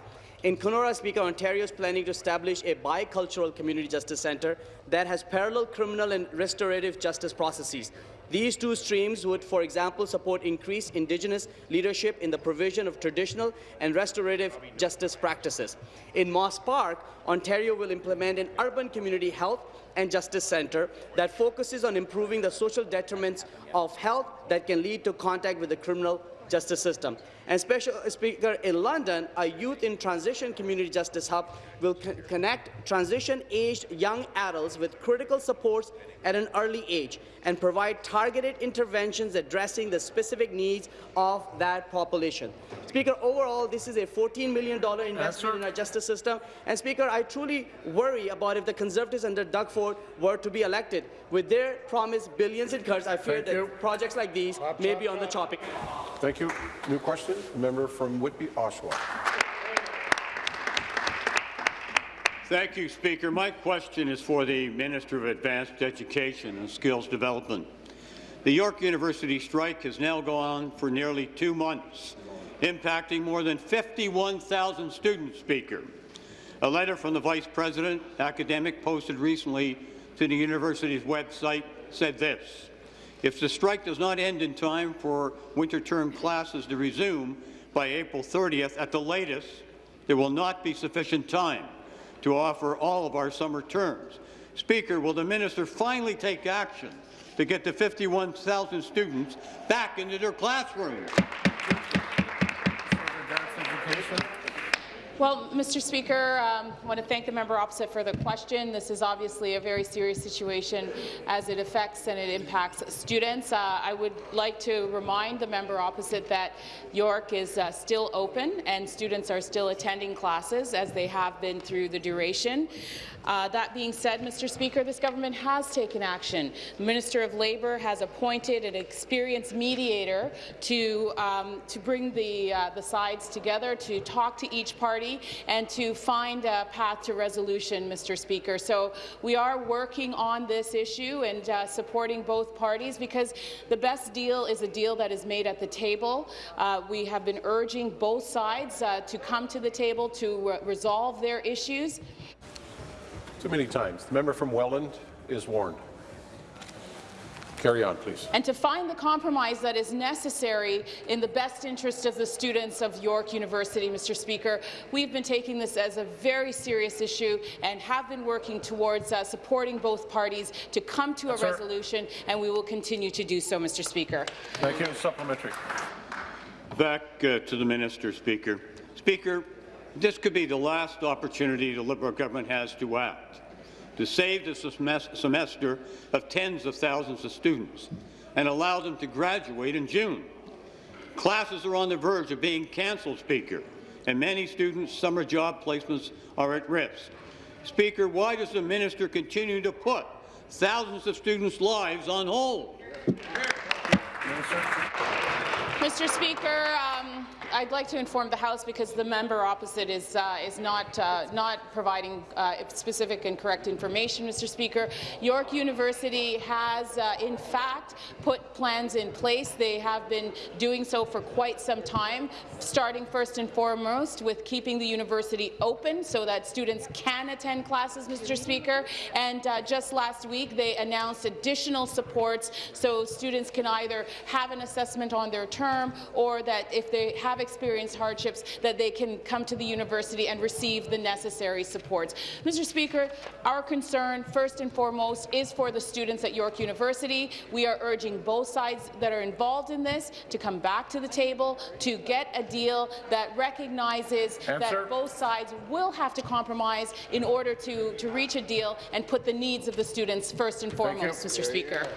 In Kenora, Speaker, Ontario is planning to establish a bicultural community justice centre that has parallel criminal and restorative justice processes. These two streams would, for example, support increased Indigenous leadership in the provision of traditional and restorative justice practices. In Moss Park, Ontario will implement an urban community health and justice centre that focuses on improving the social detriments of health that can lead to contact with the criminal justice system. And Special Speaker, in London, a youth in transition community justice hub will co connect transition-aged young adults with critical supports at an early age and provide targeted interventions addressing the specific needs of that population. Speaker, overall, this is a $14 million investment in our justice system. And Speaker, I truly worry about if the Conservatives under Doug Ford were to be elected. With their promised billions in cuts, I fear Thank that you. projects like these may be on the chopping. Thank you. New question. Member from Whitby, Oshawa. Thank you, Speaker. My question is for the Minister of Advanced Education and Skills Development. The York University strike has now gone on for nearly two months, impacting more than 51,000 students, Speaker. A letter from the Vice President, academic, posted recently to the university's website said this. If the strike does not end in time for winter term classes to resume by April 30th at the latest, there will not be sufficient time to offer all of our summer terms. Speaker, will the minister finally take action to get the 51,000 students back into their classrooms? Well, Mr. Speaker, um, I want to thank the member opposite for the question. This is obviously a very serious situation as it affects and it impacts students. Uh, I would like to remind the member opposite that York is uh, still open and students are still attending classes as they have been through the duration. Uh, that being said, Mr. Speaker, this government has taken action. The Minister of Labour has appointed an experienced mediator to, um, to bring the, uh, the sides together to talk to each party and to find a path to resolution, Mr. Speaker. So we are working on this issue and uh, supporting both parties because the best deal is a deal that is made at the table. Uh, we have been urging both sides uh, to come to the table to resolve their issues. Too many times. The member from Welland is warned. Carry on, please. And to find the compromise that is necessary in the best interest of the students of York University, Mr. Speaker. We've been taking this as a very serious issue and have been working towards uh, supporting both parties to come to a Sir. resolution, and we will continue to do so, Mr. Speaker. Thank you. Supplementary. Back uh, to the minister, Speaker. Speaker, this could be the last opportunity the Liberal government has to act to save the semester of tens of thousands of students and allow them to graduate in June. Classes are on the verge of being cancelled, Speaker, and many students' summer job placements are at risk. Speaker, why does the minister continue to put thousands of students' lives on hold? Mr. Speaker, um, I'd like to inform the House because the member opposite is uh, is not uh, not providing uh, specific and correct information, Mr. Speaker. York University has, uh, in fact, put plans in place. They have been doing so for quite some time, starting first and foremost with keeping the university open so that students can attend classes, Mr. Speaker. And uh, just last week, they announced additional supports so students can either have an assessment on their term or that if they have have experienced hardships, that they can come to the university and receive the necessary supports. Mr. Speaker, our concern, first and foremost, is for the students at York University. We are urging both sides that are involved in this to come back to the table to get a deal that recognizes Answer. that both sides will have to compromise in order to, to reach a deal and put the needs of the students first and foremost, Mr. Speaker.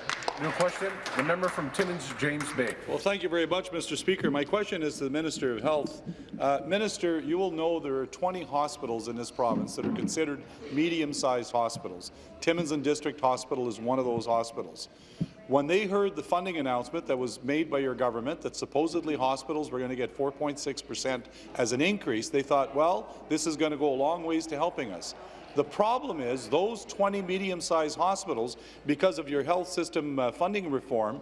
New question, the member from Timmins, James Bay. Well, thank you very much, Mr. Speaker. My question is to the Minister of Health. Uh, Minister, you will know there are 20 hospitals in this province that are considered medium-sized hospitals. Timmins and District Hospital is one of those hospitals. When they heard the funding announcement that was made by your government that supposedly hospitals were going to get 4.6 per cent as an increase, they thought, well, this is going to go a long ways to helping us. The problem is those 20 medium-sized hospitals, because of your health system uh, funding reform,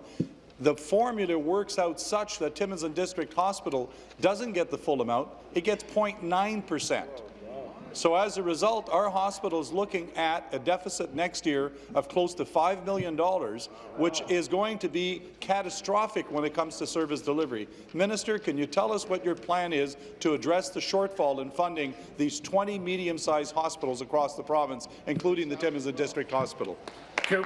the formula works out such that Timmins and District Hospital doesn't get the full amount, it gets 0.9 percent. So as a result, our hospital is looking at a deficit next year of close to $5 million, which is going to be catastrophic when it comes to service delivery. Minister, can you tell us what your plan is to address the shortfall in funding these 20 medium-sized hospitals across the province, including the Timmins and District Hospital? Thank you.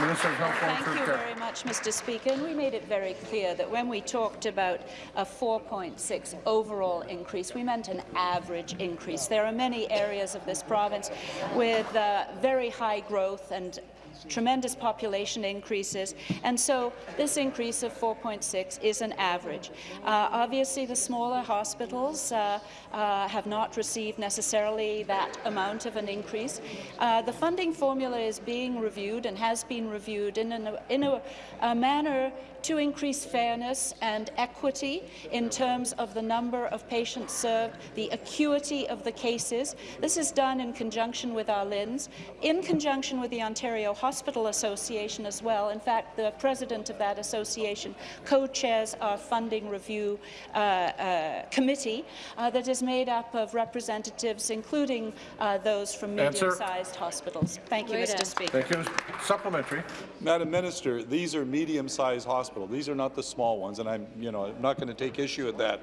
Minister of Health, Thank you very much, Mr. Speaker. And we made it very clear that when we talked about a 4.6 overall increase, we meant an average increase. There are many areas of this province with uh, very high growth and tremendous population increases, and so this increase of 4.6 is an average. Uh, obviously, the smaller hospitals uh, uh, have not received necessarily that amount of an increase. Uh, the funding formula is being reviewed and has been reviewed in, an, in a, a manner to increase fairness and equity in terms of the number of patients served, the acuity of the cases. This is done in conjunction with our LHINs, in conjunction with the Ontario Hospital Association as well. In fact, the president of that association co-chairs our funding review uh, uh, committee uh, that is made up of representatives, including uh, those from medium-sized hospitals. Thank you, Mr. Speaker. Thank you. Supplementary. Madam Minister, these are medium-sized hospitals. These are not the small ones, and I'm, you know, I'm not going to take issue with that.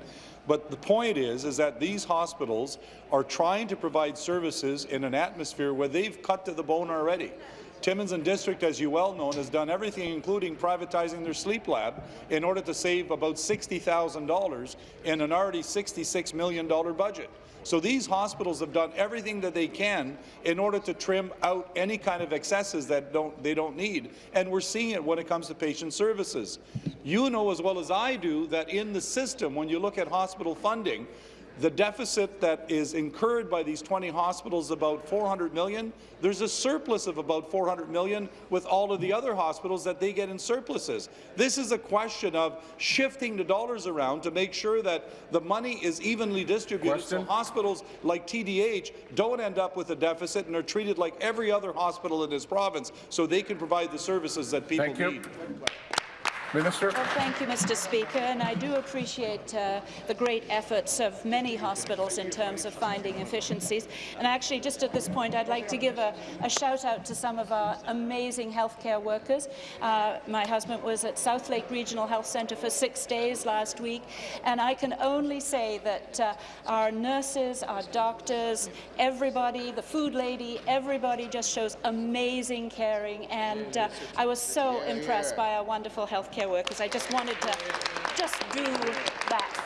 But the point is, is that these hospitals are trying to provide services in an atmosphere where they've cut to the bone already. Timmins and District, as you well know, has done everything, including privatizing their sleep lab, in order to save about $60,000 in an already $66 million budget. So these hospitals have done everything that they can in order to trim out any kind of excesses that don't, they don't need. And we're seeing it when it comes to patient services. You know as well as I do that in the system, when you look at hospital funding, The deficit that is incurred by these 20 hospitals is about 400 million. There's a surplus of about 400 million with all of the other hospitals that they get in surpluses. This is a question of shifting the dollars around to make sure that the money is evenly distributed Question. so hospitals like TDH don't end up with a deficit and are treated like every other hospital in this province so they can provide the services that people Thank you. need. Minister. Well, thank you, Mr. Speaker, and I do appreciate uh, the great efforts of many hospitals in terms of finding efficiencies. And actually, just at this point, I'd like to give a, a shout out to some of our amazing healthcare workers. Uh, my husband was at Southlake Regional Health Centre for six days last week, and I can only say that uh, our nurses, our doctors, everybody, the food lady, everybody just shows amazing caring, and uh, I was so impressed by our wonderful healthcare workers. I just wanted to just do that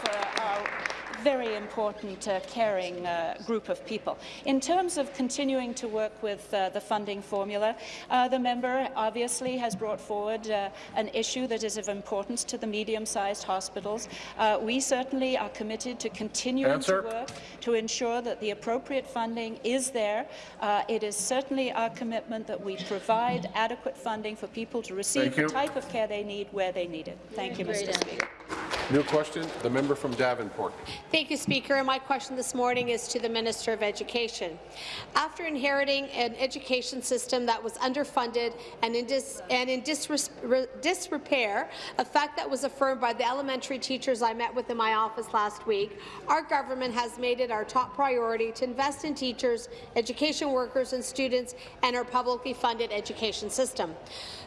very important uh, caring uh, group of people. In terms of continuing to work with uh, the funding formula, uh, the member obviously has brought forward uh, an issue that is of importance to the medium-sized hospitals. Uh, we certainly are committed to continuing Answer. to work to ensure that the appropriate funding is there. Uh, it is certainly our commitment that we provide adequate funding for people to receive Thank the you. type of care they need where they need it. Thank you, Mr. Speaker. New question, the member from Davenport. Thank you, Speaker. And my question this morning is to the Minister of Education. After inheriting an education system that was underfunded and in, dis and in disrepair, a fact that was affirmed by the elementary teachers I met with in my office last week, our government has made it our top priority to invest in teachers, education workers and students, and our publicly funded education system.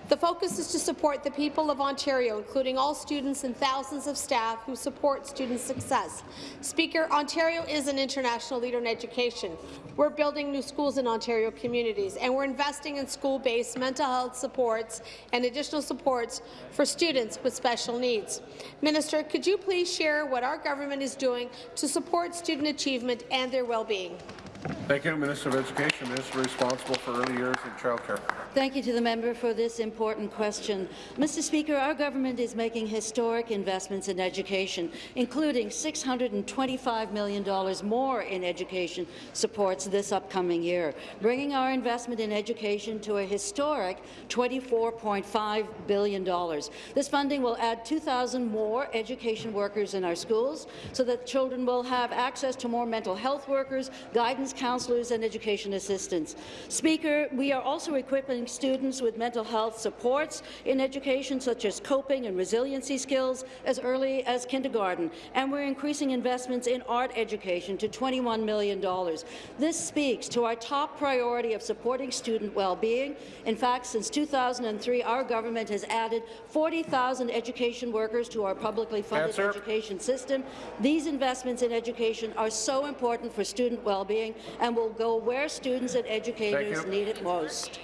The focus is to support the people of Ontario, including all students and thousands of staff who support student success. Speaker, Ontario is an international leader in education. We're building new schools in Ontario communities, and we're investing in school-based mental health supports and additional supports for students with special needs. Minister, could you please share what our government is doing to support student achievement and their well-being? Thank you, Minister of Education, Minister responsible for early years and childcare. Thank you to the member for this important question. Mr. Speaker, our government is making historic investments in education, including $625 million more in education supports this upcoming year, bringing our investment in education to a historic $24.5 billion. This funding will add 2,000 more education workers in our schools so that children will have access to more mental health workers, guidance counselors and education assistants. Speaker, we are also equipping students with mental health supports in education, such as coping and resiliency skills, as early as kindergarten, and we're increasing investments in art education to $21 million. This speaks to our top priority of supporting student well-being. In fact, since 2003, our government has added 40,000 education workers to our publicly funded Answer. education system. These investments in education are so important for student well-being and will go where students and educators need it most.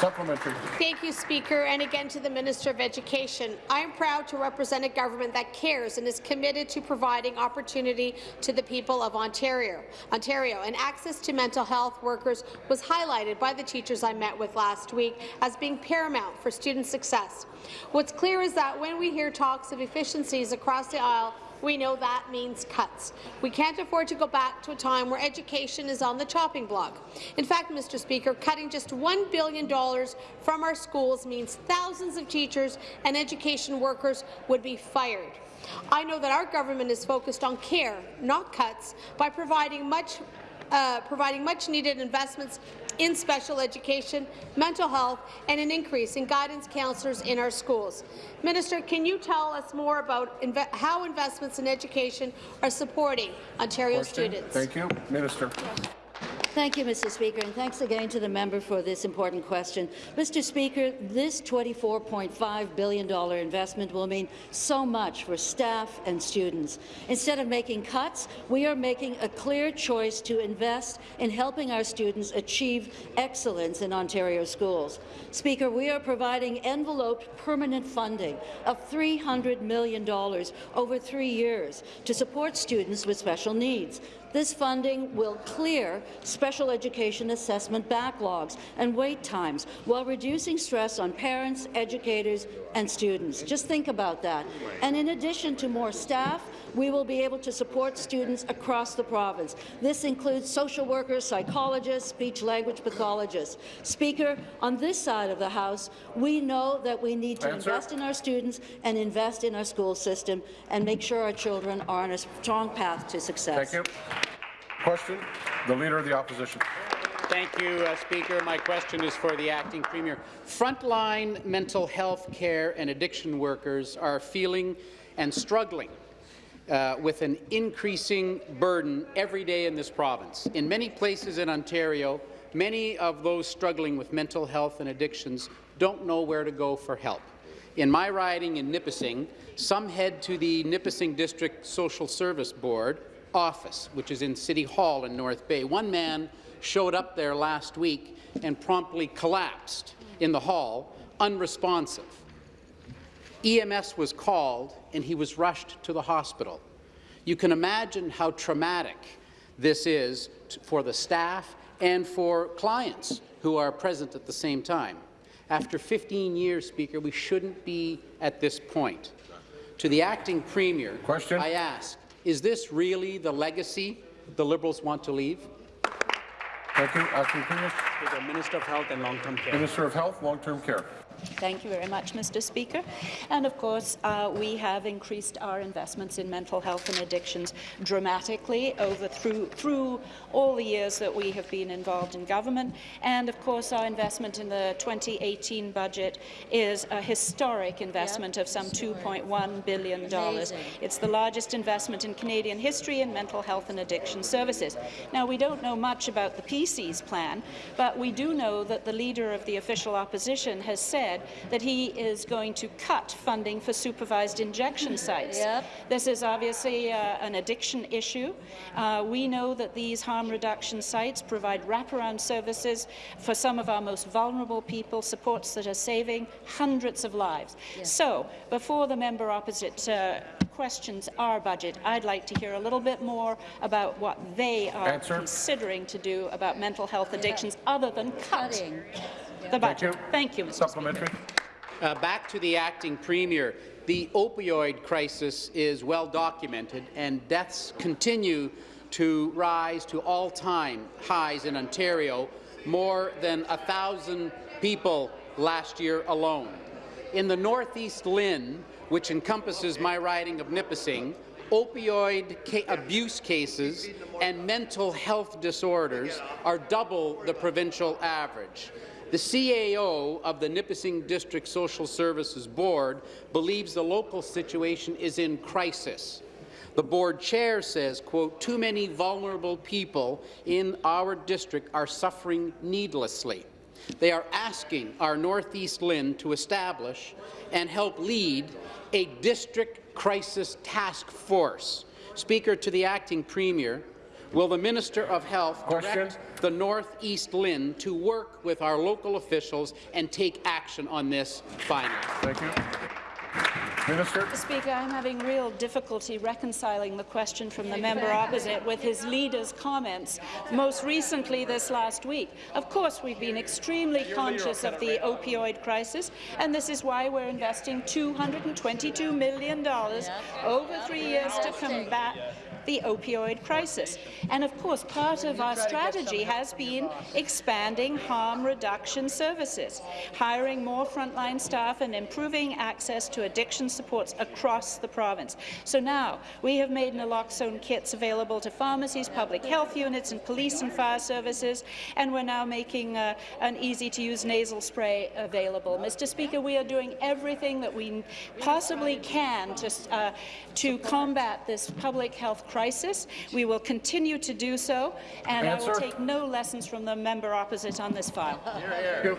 Supplementary. Thank you, Speaker, and again to the Minister of Education. I am proud to represent a government that cares and is committed to providing opportunity to the people of Ontario. Ontario and access to mental health workers was highlighted by the teachers I met with last week as being paramount for student success. What's clear is that when we hear talks of efficiencies across the aisle, we know that means cuts. We can't afford to go back to a time where education is on the chopping block. In fact, Mr. Speaker, cutting just $1 billion from our schools means thousands of teachers and education workers would be fired. I know that our government is focused on care, not cuts, by providing much uh, providing much-needed investments in special education, mental health, and an increase in guidance counselors in our schools. Minister, can you tell us more about inve how investments in education are supporting Ontario Question. students? Thank you. Minister. Thank you, Mr. Speaker, and thanks again to the member for this important question. Mr. Speaker, this $24.5 billion investment will mean so much for staff and students. Instead of making cuts, we are making a clear choice to invest in helping our students achieve excellence in Ontario schools. Speaker, we are providing enveloped permanent funding of $300 million over three years to support students with special needs. This funding will clear special education assessment backlogs and wait times while reducing stress on parents, educators and students. Just think about that. And in addition to more staff, we will be able to support students across the province. This includes social workers, psychologists, speech-language pathologists. Speaker, on this side of the House, we know that we need to Answer. invest in our students and invest in our school system and make sure our children are on a strong path to success. Thank you. Question, the Leader of the Opposition. Thank you, uh, Speaker. My question is for the acting premier. Frontline mental health care and addiction workers are feeling and struggling uh, with an increasing burden every day in this province. In many places in Ontario, many of those struggling with mental health and addictions don't know where to go for help. In my riding in Nipissing, some head to the Nipissing District Social Service Board office, which is in City Hall in North Bay. One man showed up there last week and promptly collapsed in the hall, unresponsive. EMS was called and he was rushed to the hospital. You can imagine how traumatic this is for the staff and for clients who are present at the same time. After 15 years, Speaker, we shouldn't be at this point. To the acting premier, Question? I ask, is this really the legacy the Liberals want to leave? Thank you. Acting Premier. The Minister of Health and Long-Term Care. Minister of Health, Long-Term Care. Thank you very much, Mr. Speaker. And of course, uh, we have increased our investments in mental health and addictions dramatically over through through all the years that we have been involved in government. And of course, our investment in the 2018 budget is a historic investment of some 2.1 billion dollars. It's the largest investment in Canadian history in mental health and addiction services. Now, we don't know much about the PC's plan, but we do know that the leader of the official opposition has said that he is going to cut funding for supervised injection sites. Yep. This is obviously uh, an addiction issue. Uh, we know that these harm reduction sites provide wraparound services for some of our most vulnerable people, supports that are saving hundreds of lives. So, before the member opposite uh, questions our budget, I'd like to hear a little bit more about what they are Answer. considering to do about mental health addictions other than cut the budget. Thank you, Mr. Supplementary. Uh, back to the acting premier. The opioid crisis is well documented, and deaths continue to rise to all-time highs in Ontario, more than a thousand people last year alone. In the Northeast LHIN, which encompasses my riding of Nipissing, opioid ca abuse cases and mental health disorders are double the provincial average. The CAO of the Nipissing District Social Services Board believes the local situation is in crisis. The board chair says, quote, too many vulnerable people in our district are suffering needlessly. They are asking our Northeast LHIN to establish and help lead a district crisis task force. Speaker, to the acting premier, will the Minister of Health direct the Northeast LHIN to work with our local officials and take action on this finally? Thank you. Minister. Mr. Speaker, I'm having real difficulty reconciling the question from the member opposite with his leader's comments, most recently this last week. Of course, we've been extremely conscious of the opioid crisis, and this is why we're investing $222 million over three years to combat the opioid crisis. And of course, part of our strategy has been expanding harm reduction services, hiring more frontline staff and improving access to addiction supports across the province. So now we have made naloxone kits available to pharmacies, public health units and police and fire services, and we're now making uh, an easy-to-use nasal spray available. Mr. Speaker, we are doing everything that we possibly can to, uh, to combat this public health crisis. We will continue to do so, and I will take no lessons from the member opposite on this file. Thank you.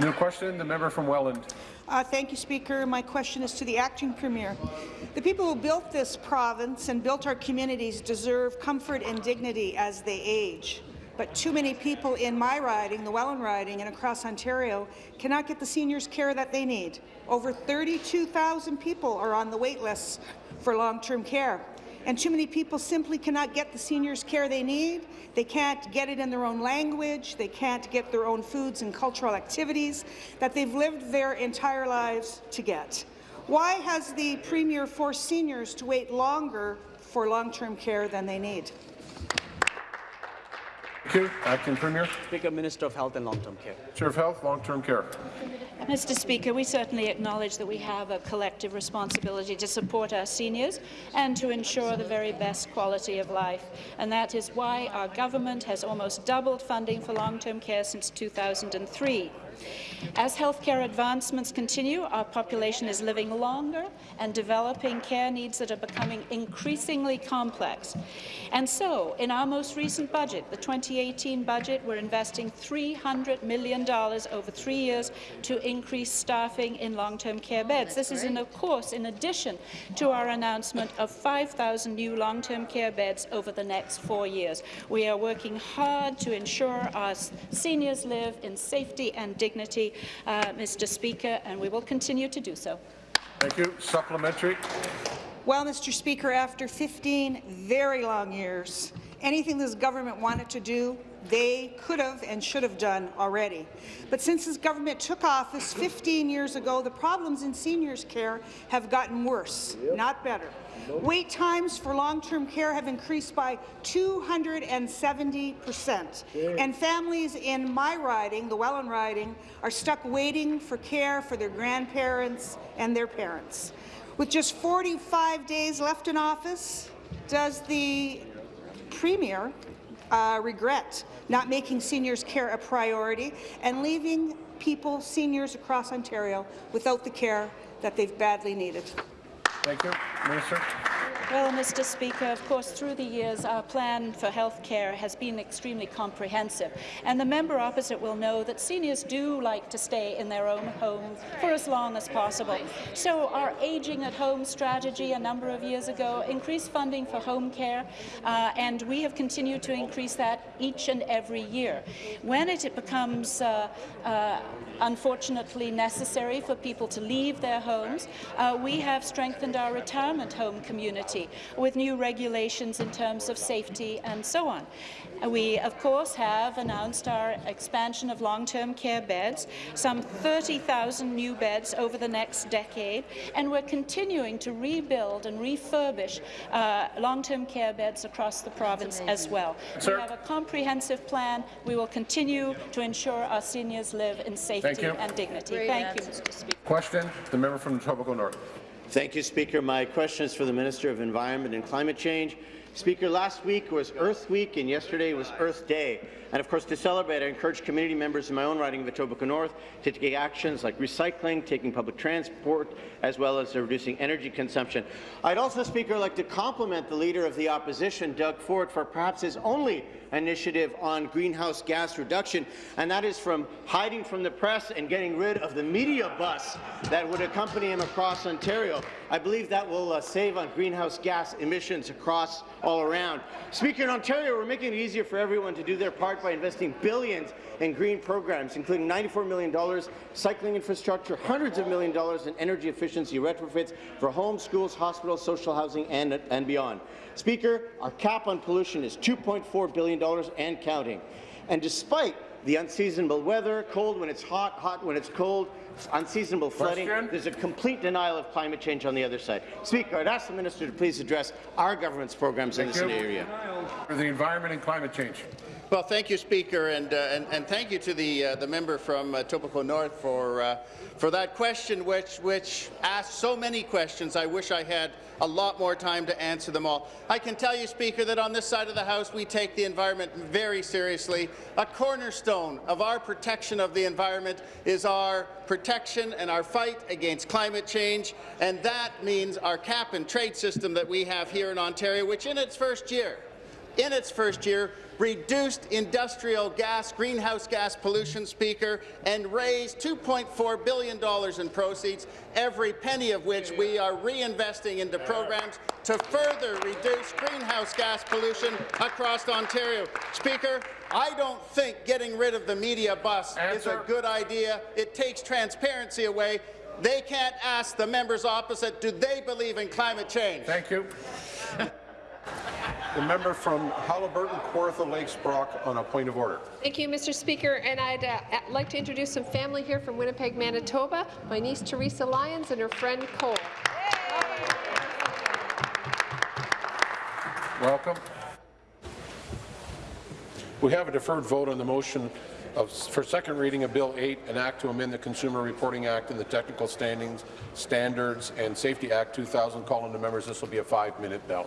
New question, the member from Welland. Uh, thank you, Speaker. My question is to the acting premier. The people who built this province and built our communities deserve comfort and dignity as they age. But too many people in my riding, the Welland riding, and across Ontario cannot get the seniors care that they need. Over 32,000 people are on the wait lists for long-term care. And too many people simply cannot get the seniors care they need. They can't get it in their own language. They can't get their own foods and cultural activities that they've lived their entire lives to get. Why has the Premier forced seniors to wait longer for long-term care than they need? Thank you. Acting Premier. Speaker, Minister of Health and Long-Term Care. Chair of Health, Long-Term Care. Mr. Speaker, we certainly acknowledge that we have a collective responsibility to support our seniors and to ensure the very best quality of life. And that is why our government has almost doubled funding for long-term care since 2003. As healthcare advancements continue, our population is living longer and developing care needs that are becoming increasingly complex. And so, in our most recent budget, the 2018 budget, we're investing $300 million over three years to increase staffing in long-term care beds. This is, in, of course, in addition to our announcement of 5,000 new long-term care beds over the next four years. We are working hard to ensure our seniors live in safety and dignity, uh, Mr. Speaker, and we will continue to do so. Thank you. Supplementary. Well, Mr. Speaker, after 15 very long years, anything this government wanted to do, they could have and should have done already. But since this government took office 15 years ago, the problems in seniors' care have gotten worse, yep. not better. Nope. Wait times for long-term care have increased by 270 percent, and families in my riding, the Welland riding, are stuck waiting for care for their grandparents and their parents. With just 45 days left in office, does the Premier uh, regret not making seniors care a priority and leaving people, seniors across Ontario, without the care that they've badly needed? Thank you. Minister. Well, Mr. Speaker, of course, through the years, our plan for health care has been extremely comprehensive. And the member opposite will know that seniors do like to stay in their own homes for as long as possible. So our Aging at Home strategy a number of years ago increased funding for home care, uh, and we have continued to increase that each and every year. When it, it becomes uh, uh, unfortunately necessary for people to leave their homes, uh, we have strengthened our retirement home community with new regulations in terms of safety and so on. We, of course, have announced our expansion of long-term care beds, some 30,000 new beds over the next decade, and we're continuing to rebuild and refurbish uh, long-term care beds across the province as well. Sir. We have a comprehensive plan. We will continue to ensure our seniors live in safety and dignity. Great Thank answer. you, Mr. Speaker. Question, the member from the Etobicoke North. Thank you, Speaker. My question is for the Minister of Environment and Climate Change. Speaker, last week was Earth Week and yesterday was Earth Day. And of course, to celebrate, I encourage community members in my own riding of Etobicoke North to take actions like recycling, taking public transport, as well as reducing energy consumption. I'd also, Speaker, like to compliment the Leader of the Opposition, Doug Ford, for perhaps his only initiative on greenhouse gas reduction, and that is from hiding from the press and getting rid of the media bus that would accompany him across Ontario. I believe that will uh, save on greenhouse gas emissions across all around. Speaker, in Ontario, we're making it easier for everyone to do their part by investing billions in green programs, including $94 million in cycling infrastructure, hundreds of million dollars in energy efficiency retrofits for homes, schools, hospitals, social housing, and, and beyond. Speaker, our cap on pollution is $2.4 billion and counting. And despite the unseasonable weather, cold when it's hot, hot when it's cold, unseasonable flooding. Question? There's a complete denial of climate change on the other side. Speaker, I'd ask the minister to please address our government's programs Thank in this you. area. For the environment and climate change. Well, thank you, Speaker, and, uh, and, and, thank you to the, uh, the member from uh, Etobicoke North for, uh, for that question, which, which asked so many questions. I wish I had a lot more time to answer them all. I can tell you, Speaker, that on this side of the House we take the environment very seriously. A cornerstone of our protection of the environment is our protection and our fight against climate change, and that means our cap and trade system that we have here in Ontario, which in its first year, in its first year, reduced industrial gas, greenhouse gas pollution, Speaker, and raised $2.4 billion in proceeds, every penny of which we are reinvesting into programs to further reduce greenhouse gas pollution across Ontario. Speaker, I don't think getting rid of the media bus Answer. is a good idea. It takes transparency away. They can't ask the members opposite, do they believe in climate change? Thank you. The member from Haliburton, Kawartha Lakes, Brock, on a point of order. Thank you, Mr. Speaker. And I'd uh, like to introduce some family here from Winnipeg, Manitoba. My niece Teresa Lyons and her friend Cole. Welcome. We have a deferred vote on the motion of, for second reading of Bill 8, an act to amend the Consumer Reporting Act and the Technical Standings, Standards and Safety Act 2000. Calling the members, this will be a five-minute bell.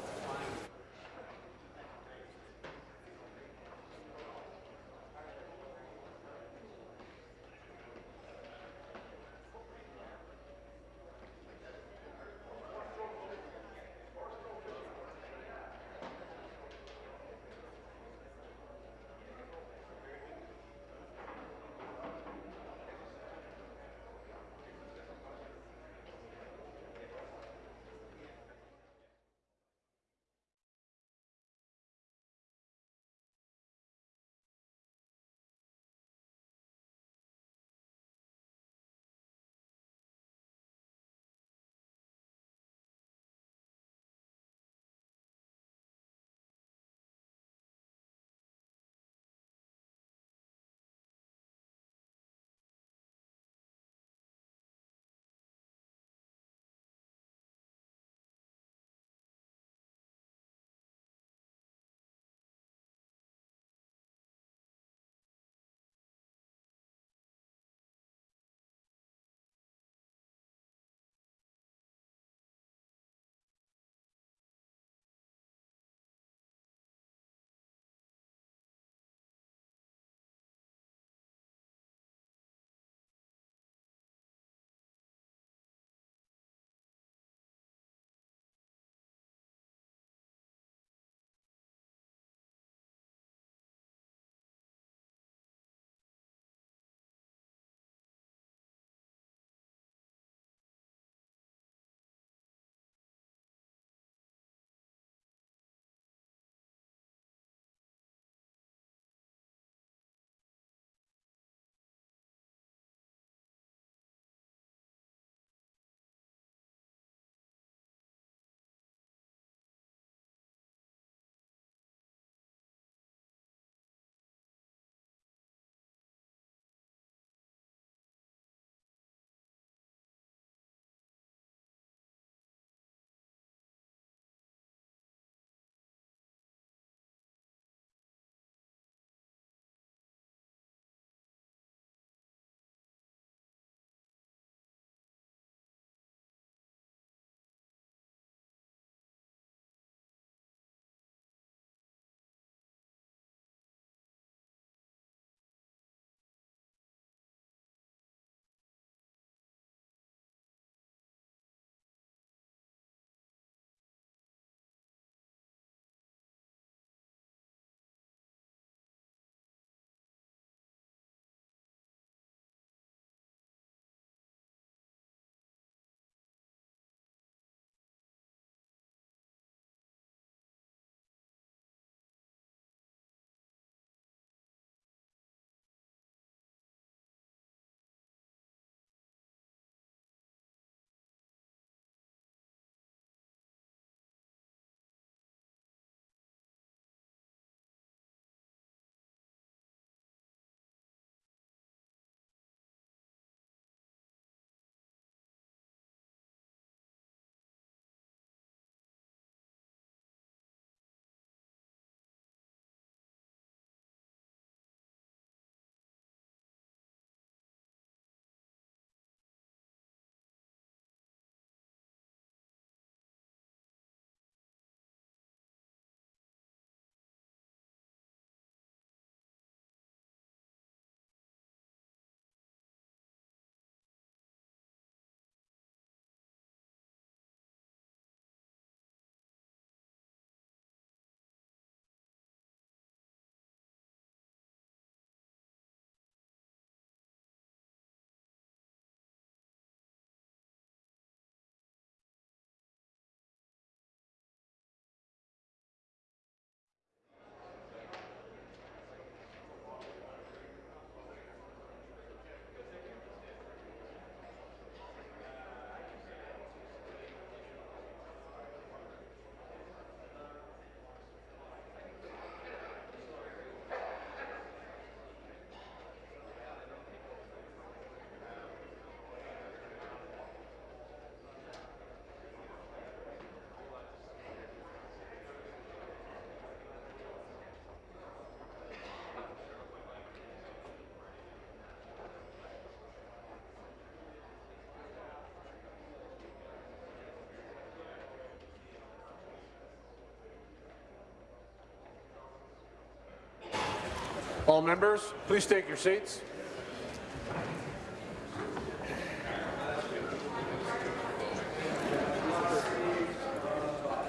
All members, please take your seats.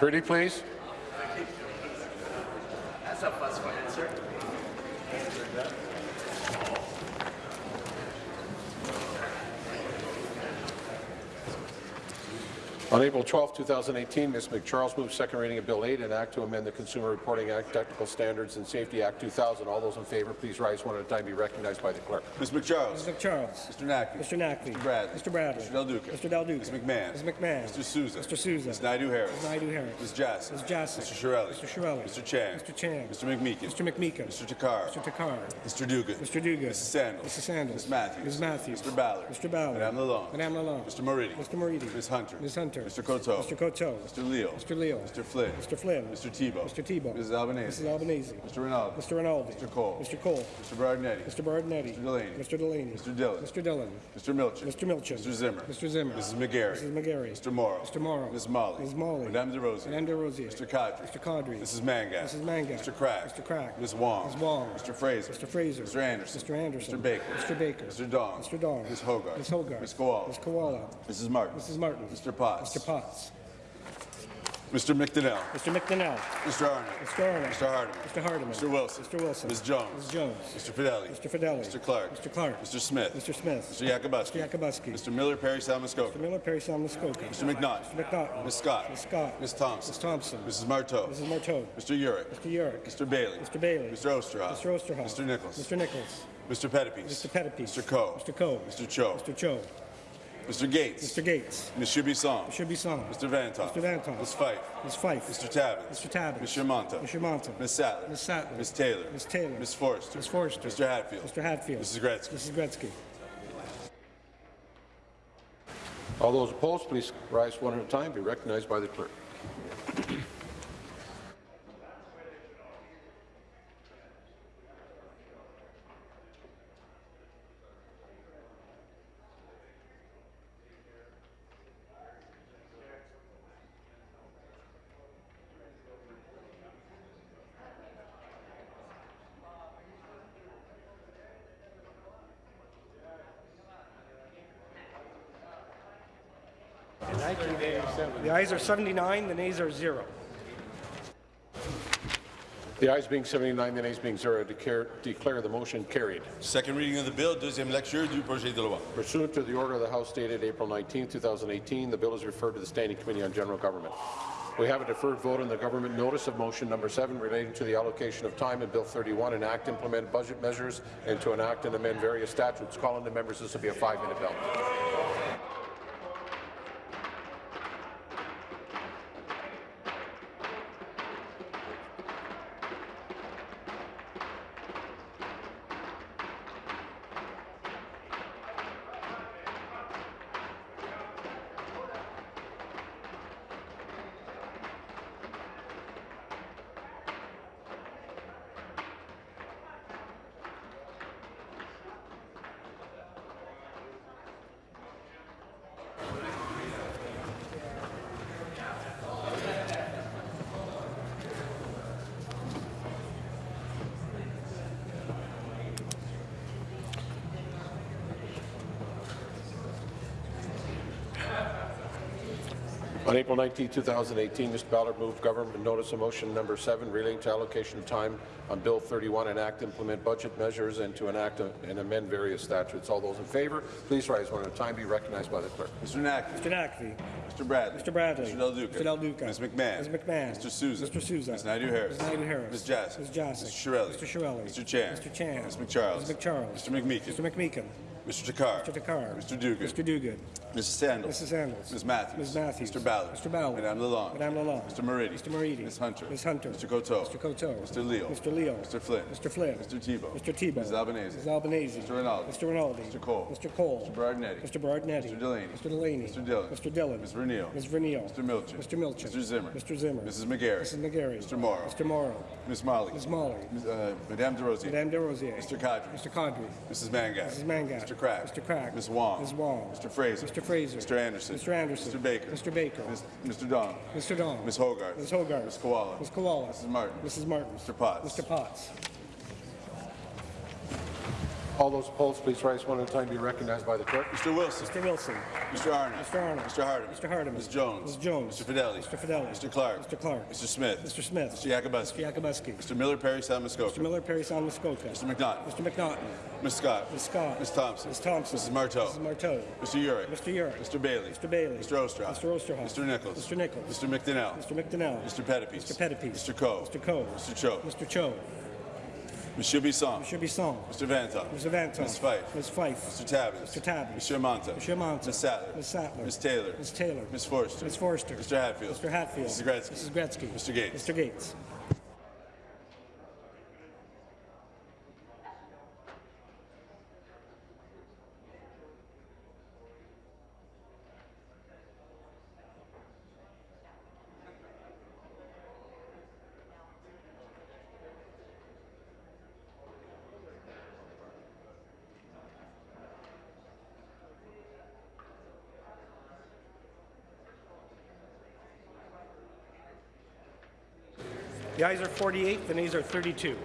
Pretty, please. That's a fuss for answer. On April 12, 2018, Ms. MacCharles moved second reading of Bill 8, an act to amend the Consumer Reporting Act, Technical Standards and Safety Act 2000. All those in favour, please rise one at a time. Be recognized by the clerk. Ms. MacCharles. Mr. Charles. Mr. Naqvi. Mr. Naqvi. Mr. Bradley. Mr. Bradley. Mr. Del Duca. Mr. Del Duca. Ms. McMahon. Ms. McMahon. Mr. Sousa. Mr. Sousa. Ms. Naidoo-Harris. Ms. Naidoo-Harris. Ms. Jassy. Ms. Jassy. Mr. Chiarelli. Mr. Chiarelli. Mr. Chan. Mr. Chan. Mr. McMeekin. Mr. McMeekin. Mr. Takhar. Mr. Takhar. Mr. Duguid. Mr. Duguid. Mrs. Sandals. Mrs. Sandals. Ms. Matthews. Ms. Matthews. Mr. Ballard. Mr. Ballard. Madame Lalonde. Madame Lalonde. Mr. Moridi. Mr. Moridi. Ms. Hunter. Ms. Hunter. Mr. Coteau. Mr. Coteau. Mr. Leal. Mr. Leal. Mr. Flynn. Mr. Flynn. Mr. Thibeault. Mr. Thibeault. Mrs. Albanese. Mrs. Albanese. Mr. Rinaldi. Mr. Rinaldi. Mr. Colle. Mr. Colle. Mr. Berardinetti. Mr. Berardinetti. Mr. Delaney. Mr. Delaney. Mr. Dhillon. Mr. Dhillon. Mr. Milczyn. Mr. Milczyn. Mr. Zimmer. Mr. Zimmer. Mrs. McGarry. Mrs. McGarry. Mr. Mauro. Mr. Mauro. Ms. Malhi. Ms. Malhi. Madame Des Rosiers. Madame Des Rosiers. Mr. Qaadri. Mr. Qaadri. Mrs. Mangat. Mrs. Mangat. Mr. Crack. Mr. Crack. Ms. Wong. Ms. Wong. Mr. Fraser. Mr. Fraser. Mr. Anderson. Mr. Anderson. Mr. Baker. Mr. Baker. Mr. Dong. Mr. Dong. Ms. Hogarth. Ms. Hogarth. Ms. Kiwala. Ms. Kiwala. Mrs. Martin. Mrs. Martin. Mr. Potts. Mr. Potts. Mr. McDonell. Mr. McDonell. Mr. Arnott. Mr. Arnott. Mr. Hardeman. Mr. Hardeman. Mr. Wilson. Mr. Wilson. Ms. Jones. Ms. Jones. Mr. Fedeli. Mr. Fedeli. Mr. Clark. Mr. Clark. Mr. Smith. Mr. Smith. Mr. Yakabuski. Mr. Yakabuski. Mr. Miller Parry Sound Muskoka. Mr. Miller Parry Sound Muskoka. Mr. McNaught. Mr. McNaught. Ms. Scott. Ms. Scott. Ms. Thompson. Ms. Thompson. Mrs. Martow. Mrs. Martow. Mr. Yurek. Mr. Yurek. Mr. Bailey. Mr. Bailey. Mr. Oosterhoff. Mr. Oosterhoff. Mr. Nicholls. Mr. Nicholls. Mr. Pettapiece. Mr. Pettapiece. Mr. Coe. Mr. Coe. Mr. Cho. Mr. Cho. Mr. Gates. Mr. Gates. Mr. Shubisong. Mr. Bisson. Mr. Vanthof. Mr. Vanthof. Ms. Fife. Ms. Fife. Mr. Tabuns. Mr. Tabuns. Mr. Mantha. Mr. Mantha. Ms. Sattler. Ms. Sattler. Ms. Taylor. Ms. Taylor. Ms. Forster. Ms. Forster. Mr. Hatfield. Mr. Hatfield. Mrs. Gretzky. Mrs. Gretzky. All those opposed, please rise one at a time. Be recognized by the clerk. The ayes are 79, the nays are zero. The ayes being 79, the nays being zero, declare, declare the motion carried. Second reading of the bill, deuxième lecture du projet de loi. Pursuant to the order of the House dated April 19, 2018, the bill is referred to the Standing Committee on General Government. We have a deferred vote on the government notice of motion number 7 relating to the allocation of time in Bill 31, enact implement budget measures, and to enact and amend various statutes. Call in the members. This will be a five-minute bill. April 19, 2018, Mr. Ballard moved government notice of motion number 7 relating to allocation of time on Bill 31, enact implement budget measures, and to enact a- and amend various statutes. All those in favour, please rise one at a time. Be recognized by the clerk. Mr. Naqvi. Mr. Naqvi. Mr. Bradley. Mr. Bradley. Mr. Del Duca. Mr. Del Duca. Ms. McMahon. Ms. McMahon. Mr. Sousa. Mr. Sousa. Ms. Naidoo-Harris. Ms. Naidoo-Harris. Ms. Jassy. Ms. Jassy. Mr. Chiarelli. Mr. Chiarelli. Mr. Chan. Mr. Chan. Ms. MacCharles. Ms. MacCharles. Mr. McMeekin. Mr. McMeekin. Mr. Takhar. Mr. Takhar. Mr. Duguid. Mr. Duguid. Mrs. Sandals. Mrs. Sandals. Ms. Matthews. Ms. Matthews. Mr. Ballard. Mr. Ballard. Madame Lalonde. Madame Lalonde. Mr. Moridi. Mr. Moridi. Ms. Hunter. Ms. Hunter. Mr. Coteau. Mr. Coteau. Mr. Leal. Mr. Leal. Mr. Flynn. Mr. Flynn. Mr. Thibeault. Mr. Thibeault. Mrs. Albanese. Mrs. Albanese. Mr. Rinaldi. Mr. Rinaldi. Mr. Colle. Mr. Colle. Mr. Berardinetti. Mr. Berardinetti. Mr. Delaney. Mr. Delaney. Mr. Dhillon. Mr. Dhillon. Ms. Vernile. Ms. Vernile. Mr. Milczyn. Mr. Milczyn. Mr. Zimmer. Mr. Zimmer. Mrs. McGarry. Mrs. McGarry. Mr. Mauro. Mr. Mauro. Ms. Malhi. Ms. Malhi. Uh, Madame Des Rosiers. Madame Des Rosiers. Mr. Qaadri. Mr. Qaadri. Mrs. Mangat. Mrs. Mangat. Mr. Crack. Mr. Crack. Ms. Wong. Ms. Wong. Mr. Fraser. Mr. Fraser. Mr. Anderson. Mr. Anderson. Mr. Baker. Mr. Baker. Ms. Mr. Dong. Mr. Dong. Ms. Hogarth. Ms. Hogarth. Ms. Kiwala. Ms. Kiwala. Mrs. Martin. Mrs. Martin. Mr. Potts. Mr. Potts. All those opposed, please rise one at a time. Be recognized by the clerk. Mr. Wilson. Mr. Wilson. Mr. Arnott. Mr. Arnott. Mr. Hardeman. Mr. Hardeman. Ms. Jones. Ms. Jones. Mr. Fedeli. Mr. Fedeli. Mr. Clark. Mr. Clark. Mr. Smith. Mr. Smith. Mr. Yakabuski. Mr. Yakabuski. Mr. Miller Parry Sound Muskoka. Mr. Miller, Parry Sound, Muskoka. Mr. McNaughton. Mr. McNaughton. Ms. Scott. Ms. Scott. Ms. Thompson. Ms. Thompson. Mrs. Martow. Mrs. Martow. Mr. Yurek. Mr. Yurek. Mr. Bailey. Mr. Bailey. Mr. Oosterhoff. Mr. Oosterhoff. Mr. Nicholls. Mr. Nicholls. Mr. McDonell. Mr. McDonell. Mr. Pettapiece. Mr. Pettapiece. Mr. Coe. Mr. Coe. Mr. Cho. Mr. Cho. Monsieur Bisson. Mr. Bisson. Mr. Vanton. Mr. Vanton. Ms. Fife. Ms. Fife. Mr. Tabuns. Mr. Tabuns. Monsieur Mantha. Monsieur Mantha. Ms. Sattler. Ms. Sattler. Ms. Taylor. Ms. Taylor. Ms. Forster. Ms. Forster. Mr. Hatfield. Mr. Hatfield. Mrs. Gretzky. Mrs. Gretzky. Mr. Gates. Mr. Gates. The ayes are 48, the nays are 32.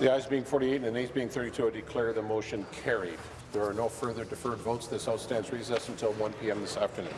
The ayes being 48 and the nays being 32, I declare the motion carried. There are no further deferred votes. This House stands recessed until 1 p.m. this afternoon.